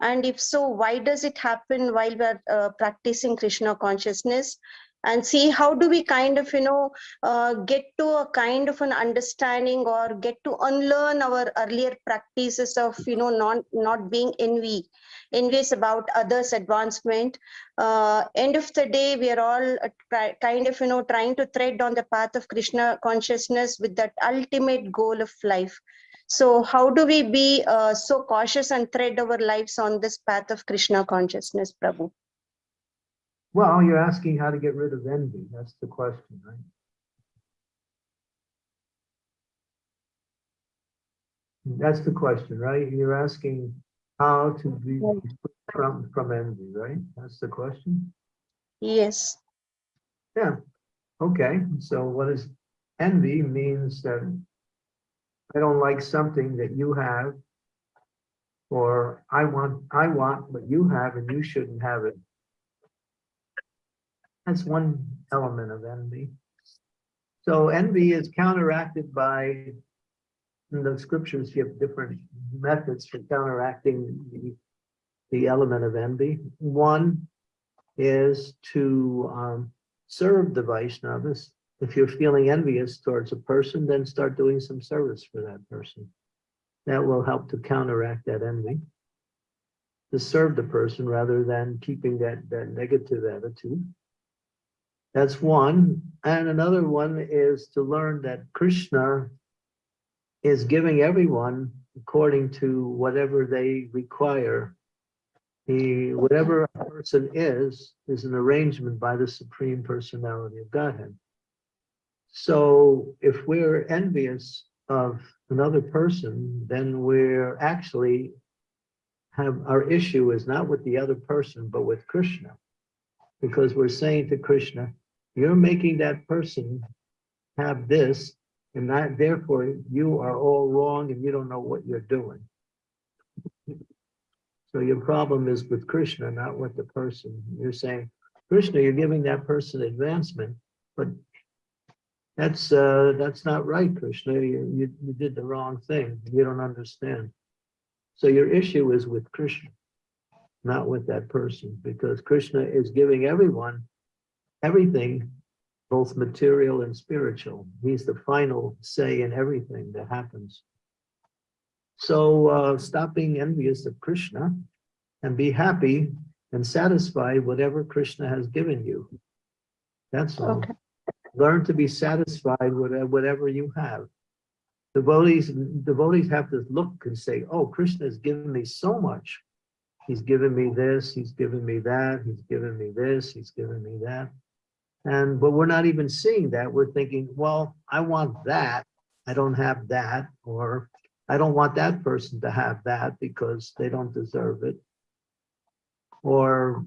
and if so why does it happen while we're uh, practicing krishna consciousness and see how do we kind of you know uh, get to a kind of an understanding or get to unlearn our earlier practices of you know not not being envy envious about others advancement. Uh, end of the day we are all uh, kind of you know trying to tread on the path of krishna consciousness with that ultimate goal of life. So how do we be uh, so cautious and tread our lives on this path of krishna consciousness prabhu Well, you're asking how to get rid of envy. That's the question, right? That's the question, right? You're asking how to be from, from envy, right? That's the question? yes Yeah, okay, so what is envy means that I don't like something that you have. Or I want, I want what you have and you shouldn't have it. That's one element of envy. So envy is counteracted by, the scriptures give different methods for counteracting the, the element of envy. One is to um, serve the Vaishnavas. If you're feeling envious towards a person, then start doing some service for that person. That will help to counteract that envy. To serve the person rather than keeping that, that negative attitude. That's one. And another one is to learn that Krishna is giving everyone according to whatever they require. He, whatever a person is, is an arrangement by the Supreme Personality of Godhead. So if we're envious of another person, then we're actually have, our issue is not with the other person, but with Krishna. Because we're saying to Krishna, you're making that person have this, and that therefore you are all wrong and you don't know what you're doing. So your problem is with Krishna, not with the person. You're saying, Krishna, you're giving that person advancement, but that's uh, that's not right, Krishna. You, you you did the wrong thing. You don't understand. So your issue is with Krishna, not with that person, because Krishna is giving everyone everything, both material and spiritual. He's the final say in everything that happens. So uh, stop being envious of Krishna and be happy and satisfied whatever Krishna has given you. That's all. Okay. Learn to be satisfied with uh, whatever you have. Devotees, devotees have to look and say, oh, Krishna has given me so much. He's given me this, he's given me that, he's given me this, he's given me that. And, but we're not even seeing that. We're thinking, well, I want that. I don't have that, or I don't want that person to have that because they don't deserve it. Or,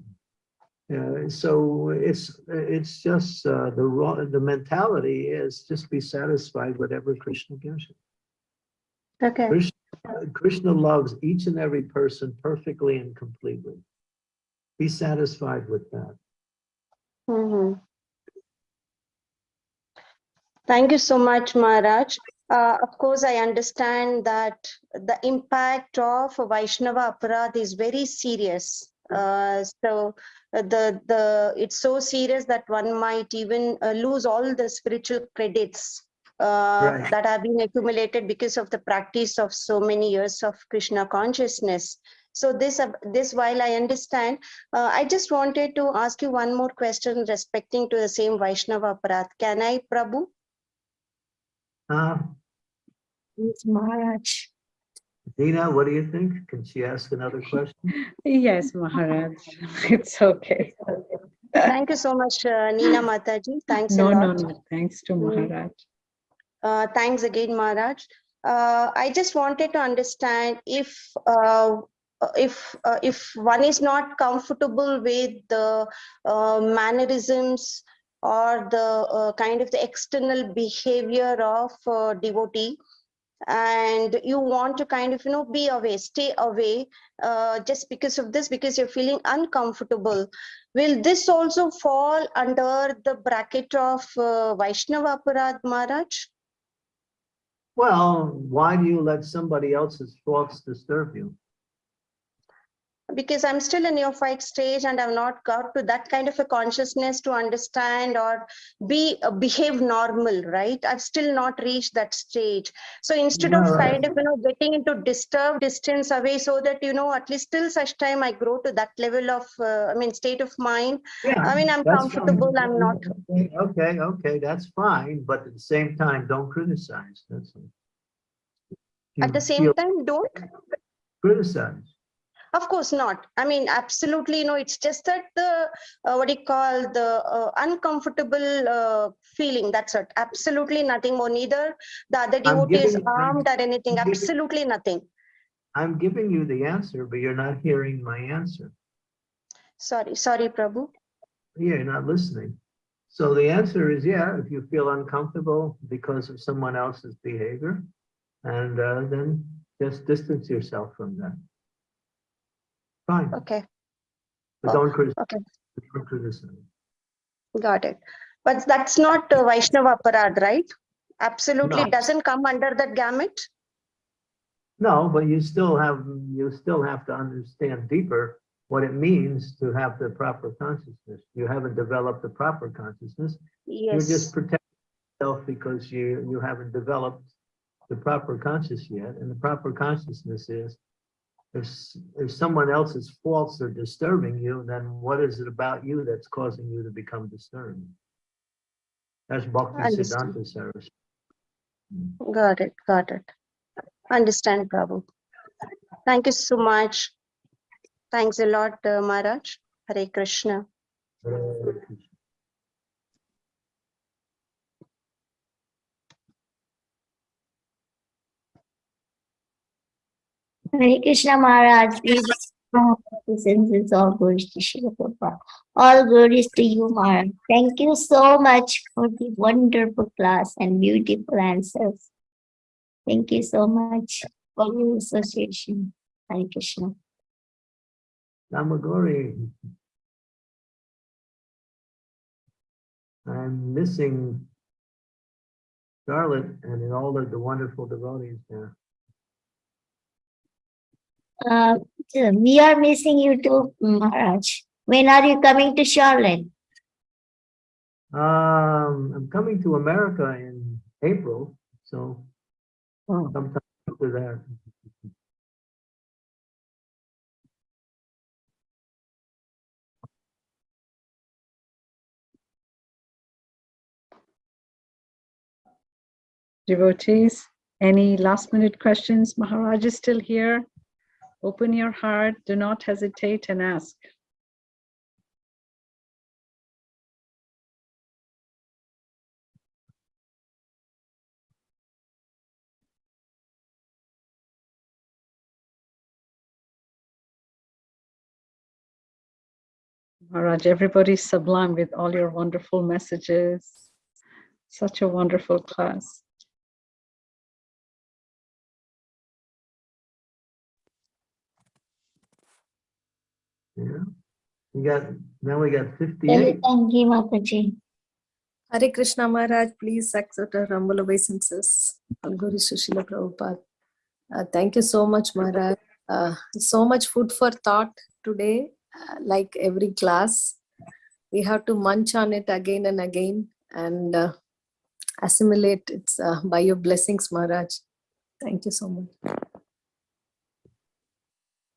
uh, so it's, it's just, uh, the wrong, the mentality is just be satisfied whatever Krishna gives you. okay Krishna, Krishna loves each and every person perfectly and completely. Be satisfied with that. Mhm. Thank you so much, Maharaj. Uh, of course, I understand that the impact of Vaishnava Aparad is very serious. Uh, so uh, the the it's so serious that one might even uh, lose all the spiritual credits uh, Right. that have been accumulated because of the practice of so many years of Krishna consciousness. So this uh, this while I understand, uh, I just wanted to ask you one more question respecting to the same Vaishnava Aparadh. Can I, Prabhu? Uh, It's Maharaj. Dina, what do you think? Can she ask another question? [LAUGHS] Yes, Maharaj, [LAUGHS] it's okay. Thank you so much, uh, Nina Mataji. Thanks a No, no, no, thanks to Mm. Maharaj. Uh, thanks again, Maharaj. Uh, I just wanted to understand if uh, uh, if uh, if one is not comfortable with the uh, mannerisms or the uh, kind of the external behavior of uh, devotee. And you want to kind of you know be away stay away uh, just because of this because you're feeling uncomfortable. Will this also fall under the bracket of uh, vaishnava aparad maharaj? Well, why do you let somebody else's thoughts disturb you? Because i'm still in neophyte stage and i've not got to that kind of a consciousness to understand or be uh, behave normal right? I've still not reached that stage. So instead of kind of you know getting into disturb distance away so that you know at least till such time i grow to that level of uh, i mean state of mind Yeah, I mean, I'm that's fine. comfortable, I'm not- Okay, Okay, okay, that's fine, but at the same time, don't criticize, that's at the same time don't. Criticize. Of course not. I mean, absolutely, no, it's just that the, uh, what do you call, the uh, uncomfortable uh, feeling, that's it. Absolutely nothing more, neither the other devotee is giving- armed or anything, I'm giving- absolutely nothing. I'm giving you the answer, but you're not hearing my answer. Sorry, sorry, Prabhu. Yeah, you're not listening. So the answer is, yeah, if you feel uncomfortable because of someone else's behavior, and uh, then just distance yourself from that. Fine, Okay, but don't criticize. okay. Don't criticize. got it. But that's not uh, Vaishnava Aparad, right? Absolutely No. doesn't come under that gamut. No, but you still have, you still have to understand deeper what it means to have the proper consciousness. You haven't developed the proper consciousness. Yes. You're just protecting yourself because you, you haven't developed the proper conscious yet. And the proper consciousness is if, if someone else's faults are disturbing you, then what is it about you that's causing you to become disturbed? That's Bhakti. Siddhanta Saraswati. got it, got it. Understand, Prabhu. Thank you so much. Thanks a lot, uh, Maharaj. Hare Krishna. Hare Krishna. Hare Krishna Maharaj, all glories to Srila Prabhupada. All glories to you, Maharaj. Thank you so much for the wonderful class and beautiful answers. Thank you so much for your association. Hare Krishna. Namagori. I'm missing Charlotte and all the wonderful devotees there. Uh, we are missing you too, Maharaj. When are you coming to Charlotte? Um, I'm coming to America in April, so Oh. sometime after that. Devotees, any last minute questions? Maharaj is still here. Open your heart, do not hesitate and ask. Maharaj, everybody's sublime with all your wonderful messages. Such a wonderful class. Yeah. We got, now we got Thank 58. you, Mataji. Hare Krishna Maharaj, please accept our humble obeisances. Guru Srila Prabhupada. Uh, thank you so much, Maharaj. Uh, so much food for thought today, uh, like every class. We have to munch on it again and again and uh, assimilate it uh, by your blessings, Maharaj. Thank you so much.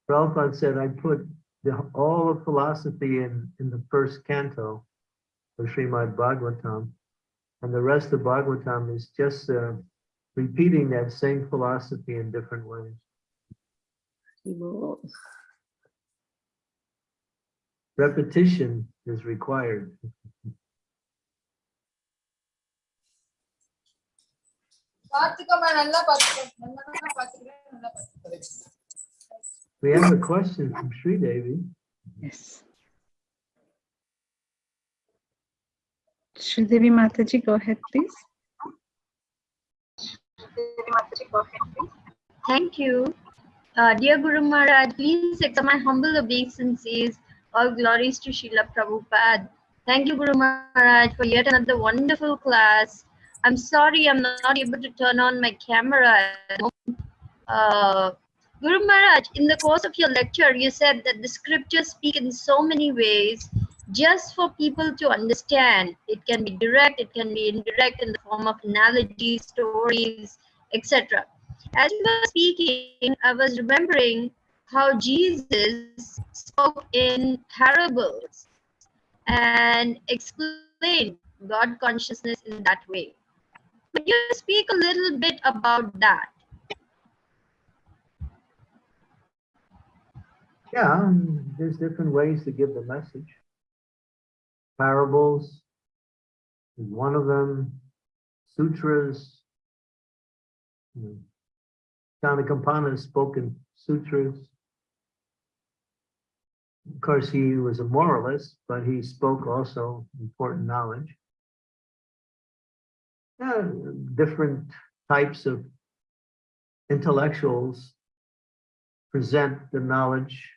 Prabhupada said I put the, all of philosophy in, in the first canto of Srimad Bhagavatam. And the rest of Bhagavatam is just uh, repeating that same philosophy in different ways. Repetition is required. We have a question from Sri Devi. Yes. Sridevi Mataji, go ahead, please. Thank you. Uh, dear Guru Maharaj, please accept my humble obeisances. All glories to Srila Prabhupada. Thank you, Guru Maharaj, for yet another wonderful class. I'm sorry I'm not able to turn on my camera. at the moment. Uh, Guru Maharaj, in the course of your lecture, you said that the scriptures speak in so many ways just for people to understand. It can be direct, it can be indirect in the form of analogies, stories, etc. As you were speaking, I was remembering how Jesus spoke in parables and explained God consciousness in that way. Could you speak a little bit about that? Yeah, um, there's different ways to give the message. Parables is one of them, sutras. Chanakya Pandita spoke in sutras. Of course, he was a moralist, but he spoke also important knowledge. Yeah, different types of intellectuals present the knowledge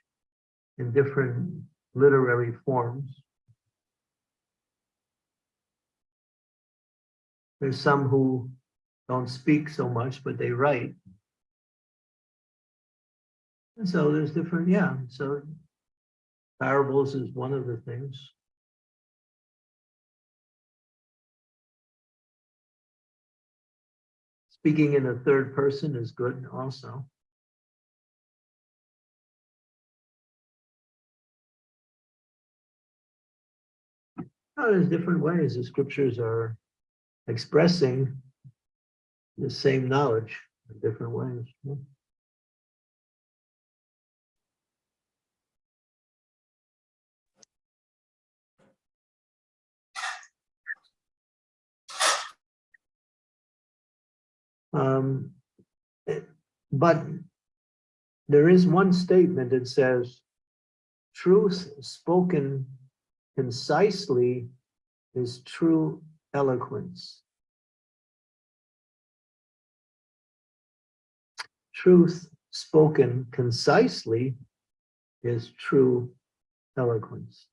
in different literary forms. There's some who don't speak so much, but they write. And so there's different, yeah, so parables is one of the things. Speaking in a third person is good also. Oh, there's different ways the scriptures are expressing the same knowledge in different ways. yeah. Um, eh, but there is one statement that says, truth spoken concisely is true eloquence. Truth spoken concisely is true eloquence.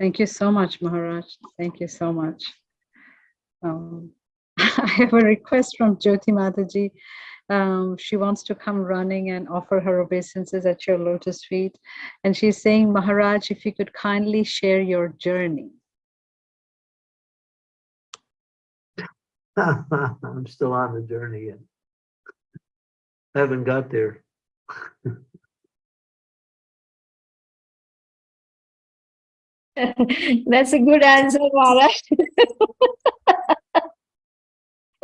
Thank you so much, Maharaj. Thank you so much. Um, [LAUGHS] I have a request from Jyoti Mataji. Um, she wants to come running and offer her obeisances at your lotus feet. And she's saying, Maharaj, if you could kindly share your journey. [LAUGHS] I'm still on the journey yet. Haven't got there. [LAUGHS] [LAUGHS] That's a good answer, Maharaj.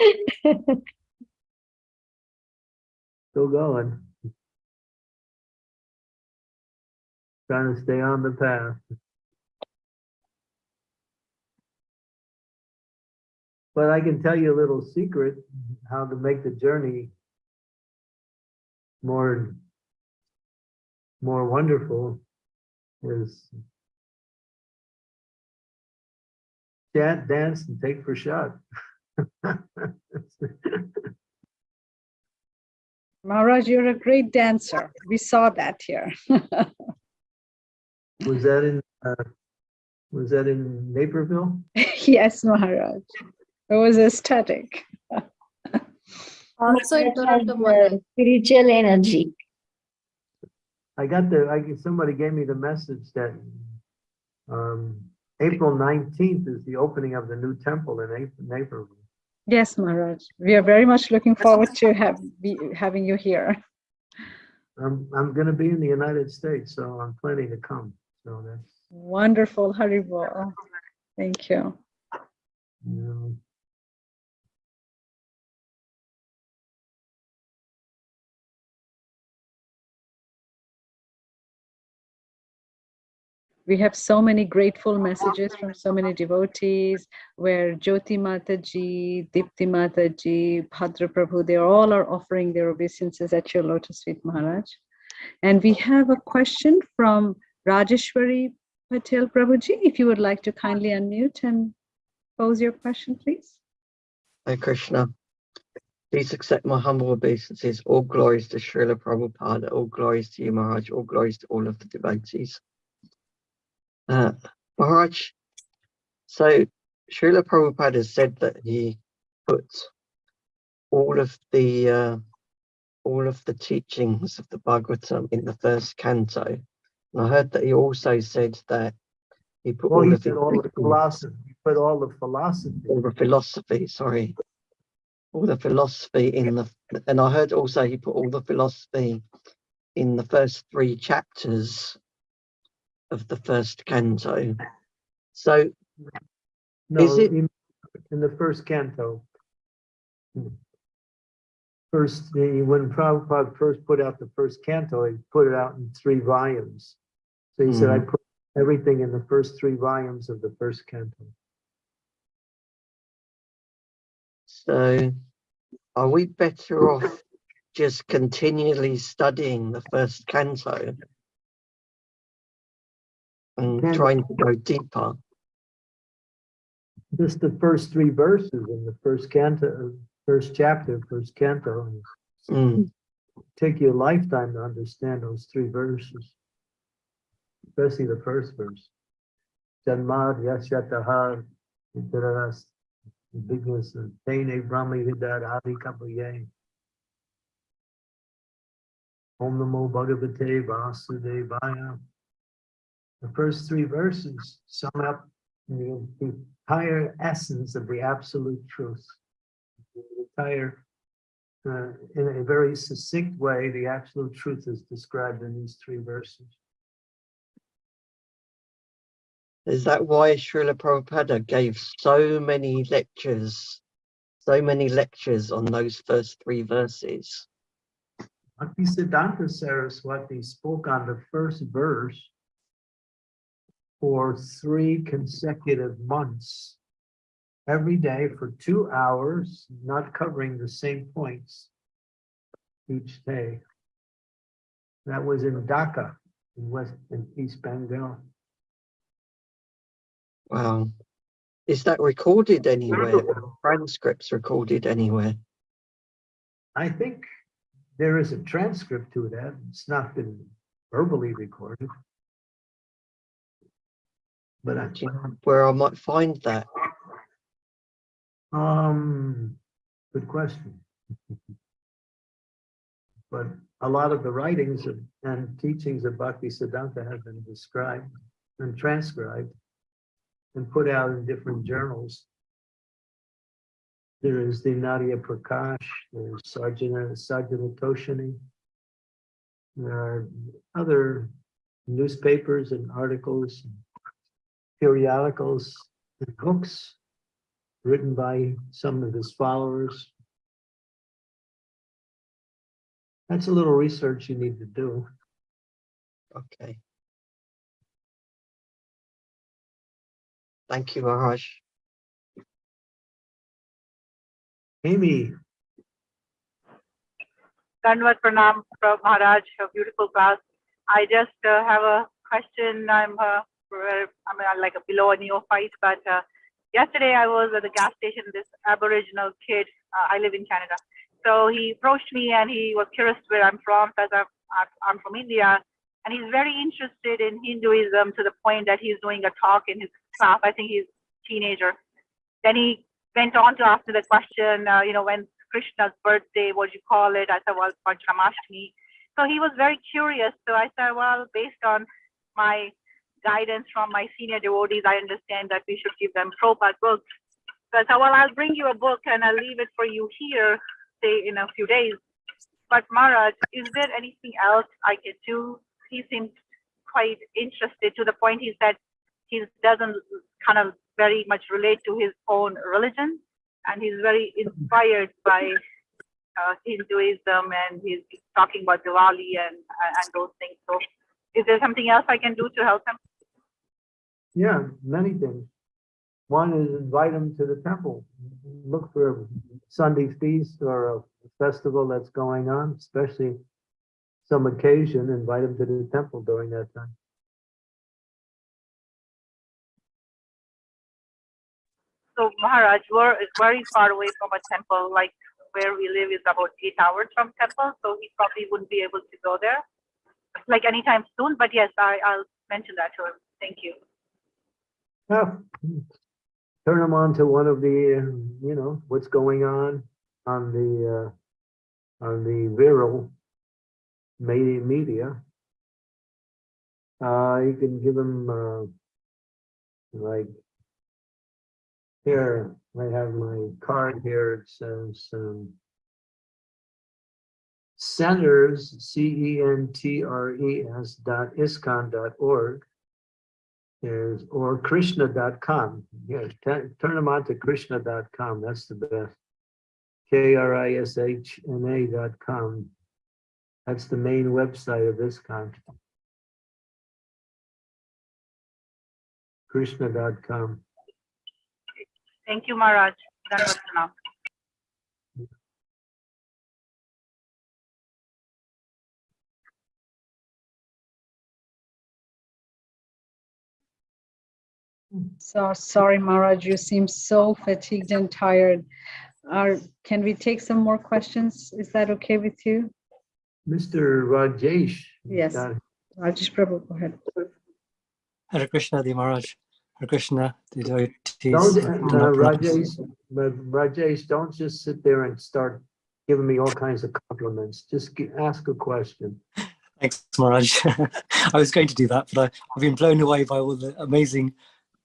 [LAUGHS] Still going. Trying to stay on the path. But I can tell you a little secret, how to make the journey more, more wonderful is chat, dance, and take prasad. [LAUGHS] Maharaj, you're a great dancer. We saw that here. [LAUGHS] Was that in, uh, was that in Naperville? [LAUGHS] yes, Maharaj. It was aesthetic. Also in Toronto, Maharaj. Spiritual energy. I got the, I, somebody gave me the message that um, April nineteenth is the opening of the new temple in Ap- Naperville. Yes, Maharaj. We are very much looking forward to have be, having you here. I'm, I'm gonna be in the United States, so I'm planning to come. So that's, Wonderful, Haribol. Thank you. you know, We have so many grateful messages from so many devotees where Jyoti Mataji, Dipti Mataji, Bhadra Prabhu, they all are offering their obeisances at your lotus feet, Maharaj. And we have a question from Rajeshwari Patel Prabhuji. If you would like to kindly unmute and pose your question, please. Hare Krishna. Please accept my humble obeisances. All glories to Srila Prabhupada. All glories to you, Maharaj. All glories to all of the devotees. Uh, Maharaj, so Srila Prabhupada has said that he put all of the uh, all of the teachings of the Bhagavatam in the first canto. And I heard that he also said that he put well, all he of did all the philosophy, he put all the philosophy. all the philosophy, sorry, all the philosophy in the, and I heard also he put all the philosophy in the first three chapters of the first canto. So No, Is it- in, in the first canto. First, the, when Prabhupada first put out the first canto, he put it out in three volumes. So he said, hmm. I put everything in the first three volumes of the first canto. So are we better off just continually studying the first canto? And Can- trying to go deeper? Just the first three verses in the first canto, first chapter, first canto. Mm, Take you a lifetime to understand those three verses. Especially the first verse. Janmad yasyataha itaras bigness and tene brahmi hidar adi kapaye. Om namo bhagavate vasudevaya. The first three verses sum up the the entire essence of the absolute truth. The entire uh, in a very succinct way, the absolute truth is described in these three verses. Is that why Srila Prabhupada gave so many lectures, so many lectures on those first three verses? Bhaktisiddhanta Saraswati spoke on the first verse for three consecutive months. Every day for two hours, not covering the same points each day. That was in Dhaka, in West, in East Bengal. Wow. Is that recorded anywhere? Transcripts recorded anywhere? I think there is a transcript to that. It's not been verbally recorded. But I, Do you know where I might find that? um, good question. [LAUGHS] But a lot of the writings of- and teachings of Bhakti Siddhanta have been described and transcribed and put out in different journals. There is the Nadia Prakash, there's Sajjana, Sajjana Toshini. There are other newspapers and articles, periodicals, and books written by some of his followers. That's a little research you need to do. Okay. Thank you, Maharaj. Amy, Dandavat Pranam from Maharaj, a beautiful class. I just uh, have a question. I'm uh, I'm uh, like a below a neophyte, but uh, yesterday I was at the gas station. This Aboriginal kid, uh, I live in Canada, so he approached me and he was curious where I'm from, because I'm I'm- I'm from India, and he's very interested in Hinduism to the point that he's doing a talk in his class. I think he's a teenager. Then he went on to ask me the question, uh, you know, when Krishna's birthday, what do you call it? I said, well, Janmashtami. So he was very curious. So I said, well, based on my guidance from my senior devotees, I understand that we should give them Prabhupada books. So I thought, well, I'll bring you a book and I'll leave it for you here, say in a few days. But Maharaj, is there anything else I can do? He seemed quite interested to the point he said he doesn't kind of very much relate to his own religion and he's very inspired by uh, Hinduism and he's talking about Diwali and, and those things. So is there something else I can do to help him? Yeah, many things. One is invite them to the temple. Look for a Sunday feast or a festival that's going on, especially some occasion, invite them to the temple during that time. So Maharaj, we're very far away from a temple, like where we live is about eight hours from temple, so he probably wouldn't be able to go there like anytime soon, but yes, I, I'll mention that to him. Thank you. Yeah. Turn them on to one of the, you know, what's going on on the, uh, on the viral media, media. Uh, you can give them, uh, like, here, I have my card here, it says, um, centers, C E N T R E S dot iskcon dot org is, or krishna.com. Yeah, turn turn them on to krishna.com. That's the best. K R I S H N A dot com. That's the main website of ISKCON. Krishna.com. Thank you, Maharaj. Dandavat pranam. So sorry, Maharaj, you seem so fatigued and tired. Are, can we take some more questions? Is that okay with you? Mr. Rajesh. Yes. uh, Rajesh Prabhu, go ahead. Hare Krishna, the Maharaj. Hare Krishna, the devotees. Don't, uh, Rajesh, Rajesh, don't just sit there and start giving me all kinds of compliments. Just gi- ask a question. Thanks, Maharaj. [LAUGHS] I was going to do that, but I, I've been blown away by all the amazing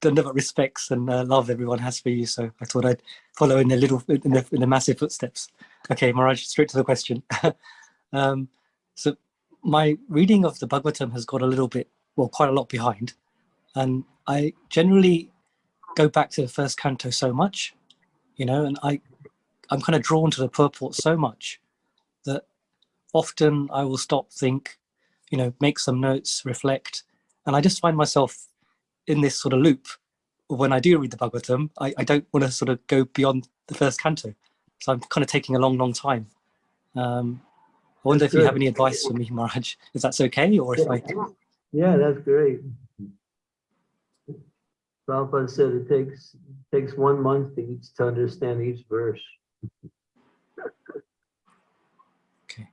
Dandavat respects and uh, love everyone has for you. So I thought I'd follow in the little, in the, in the massive footsteps. Okay, Maharaj, straight to the question. [LAUGHS] um, so my reading of the Bhagavatam has got a little bit, well, quite a lot behind. And I generally go back to the first canto so much, you know, and I, I'm kind of drawn to the purport so much that often I will stop, think, you know, make some notes, reflect, and I just find myself in this sort of loop. When I do read the Bhagavatam, I, I don't want to sort of go beyond the first canto. So I'm kind of taking a long, long time. Um, I wonder if you have any advice for me, Maharaj, if that's okay, or if I, Yeah, that's great. Prabhupada said it takes, takes one month to each, to understand each verse. okay.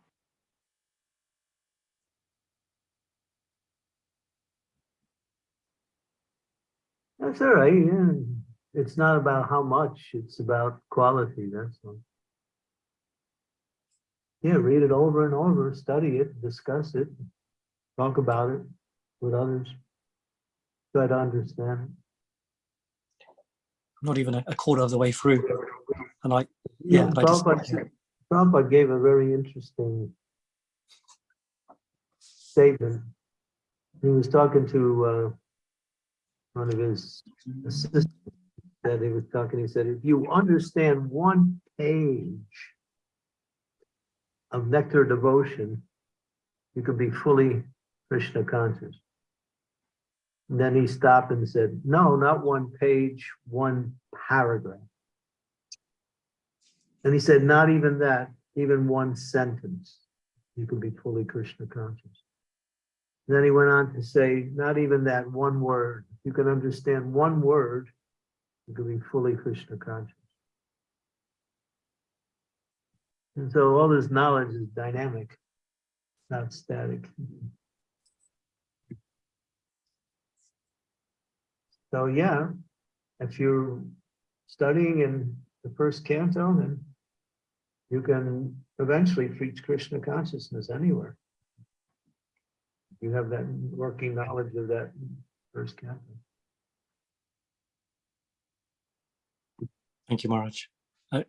That's all right, yeah. It's not about how much, it's about quality, that's all. Yeah, read it over and over, study it, discuss it, talk about it with others. Try to understand it. not even a, a quarter of the way through. And I, yeah, and I just, Prabhupada, Prabhupada gave a very interesting statement. He was talking to uh, one of his assistants that he was talking, he said, if you understand one page of nectar devotion, you could be fully Krishna conscious. And then he stopped and said, no, not one page, one paragraph. And he said, not even that, even one sentence, you could be fully Krishna conscious. Then he went on to say, not even that one word, you can understand one word, you can be fully Krishna conscious. And so all this knowledge is dynamic, not static. So yeah, if you're studying in the first canto, then you can eventually reach Krishna consciousness anywhere. You have that working knowledge of that first canto. Thank you, Maharaj. Uh,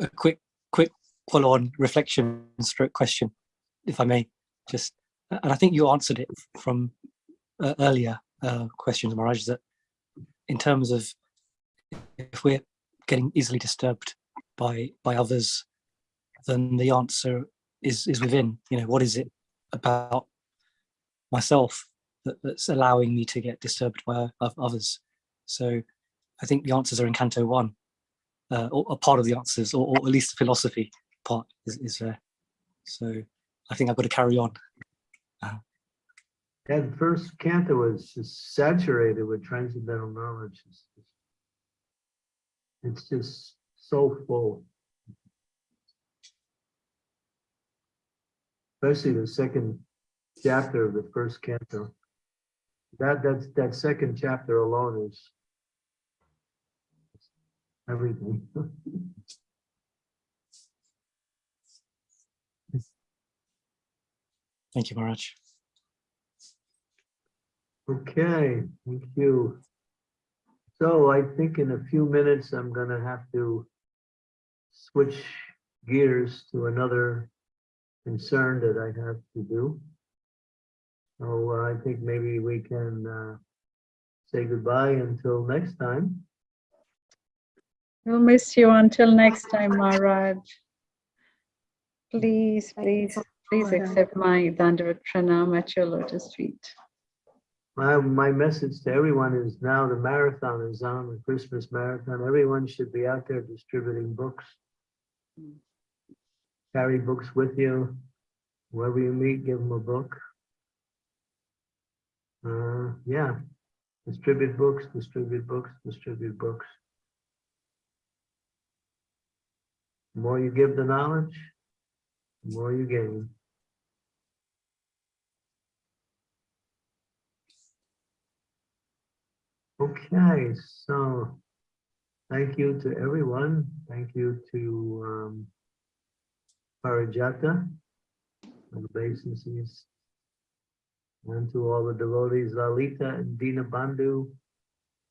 a quick, quick follow-on reflection stroke question, if I may, just, and I think you answered it from uh, earlier uh, questions, Maharaj, that in terms of if we're getting easily disturbed by by others, then the answer is is within. You know, what is it about myself that, that's allowing me to get disturbed by others? So I think the answers are in Canto One uh, or a part of the answers, or, or at least the philosophy part is, is there. So I think I've got to carry on. That first canto was just saturated with transcendental knowledge. It's just- It's just so full. Especially the second chapter of the first canto. That, that's, that second chapter alone is everything. Thank you, Maharaj. Okay, thank you. So I think in a few minutes, I'm gonna have to switch gears to another concern that I have to do. So uh, I think maybe we can uh, say goodbye until next time. We'll miss you until next time, Maharaj. Please, please, please accept my Dandavat Pranam at your lotus feet. My, my message to everyone is now the marathon is on, the Christmas marathon. Everyone should be out there distributing books. Carry books with you. Wherever you meet, give them a book. Uh, yeah, distribute books, distribute books, distribute books. The more you give the knowledge, the more you gain. Okay, so thank you to everyone. Thank you to um, Parijata, and the obeisances, and to all the devotees, Lalita and Dina Bandhu,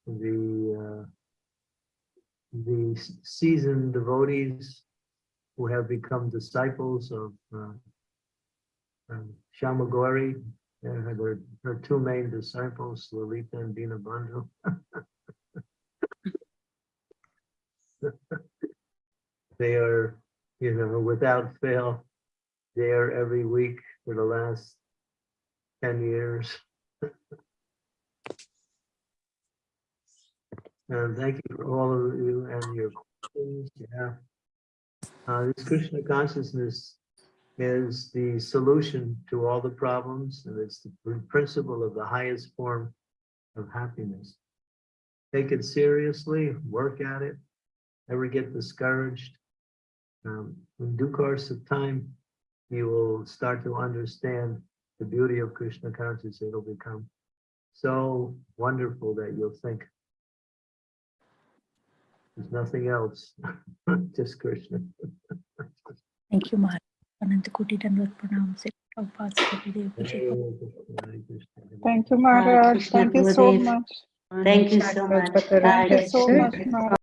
the uh, the seasoned devotees who have become disciples of uh, um, Shamagori, and her, her two main disciples, Lalita and Dina Bandhu. [LAUGHS] They are, you know, without fail, there every week for the last ten years. [LAUGHS] And thank you for all of you and your questions, yeah. Uh, this Krishna consciousness is the solution to all the problems, and it's the principle of the highest form of happiness. Take it seriously, work at it, never get discouraged. Um, in due course of time, you will start to understand the beauty of Krishna consciousness. It'll become so wonderful that you'll think there's nothing else, [LAUGHS] just Krishna. Thank you, Maharaj. Ananta Koti Dandavat Pranam. Sri Prabhupada Sri Dev Vijay. Hare Krishna. Thank you, Hare Maharaj. Thank you so much. Thank you so much. Thank you so much, Maharaj.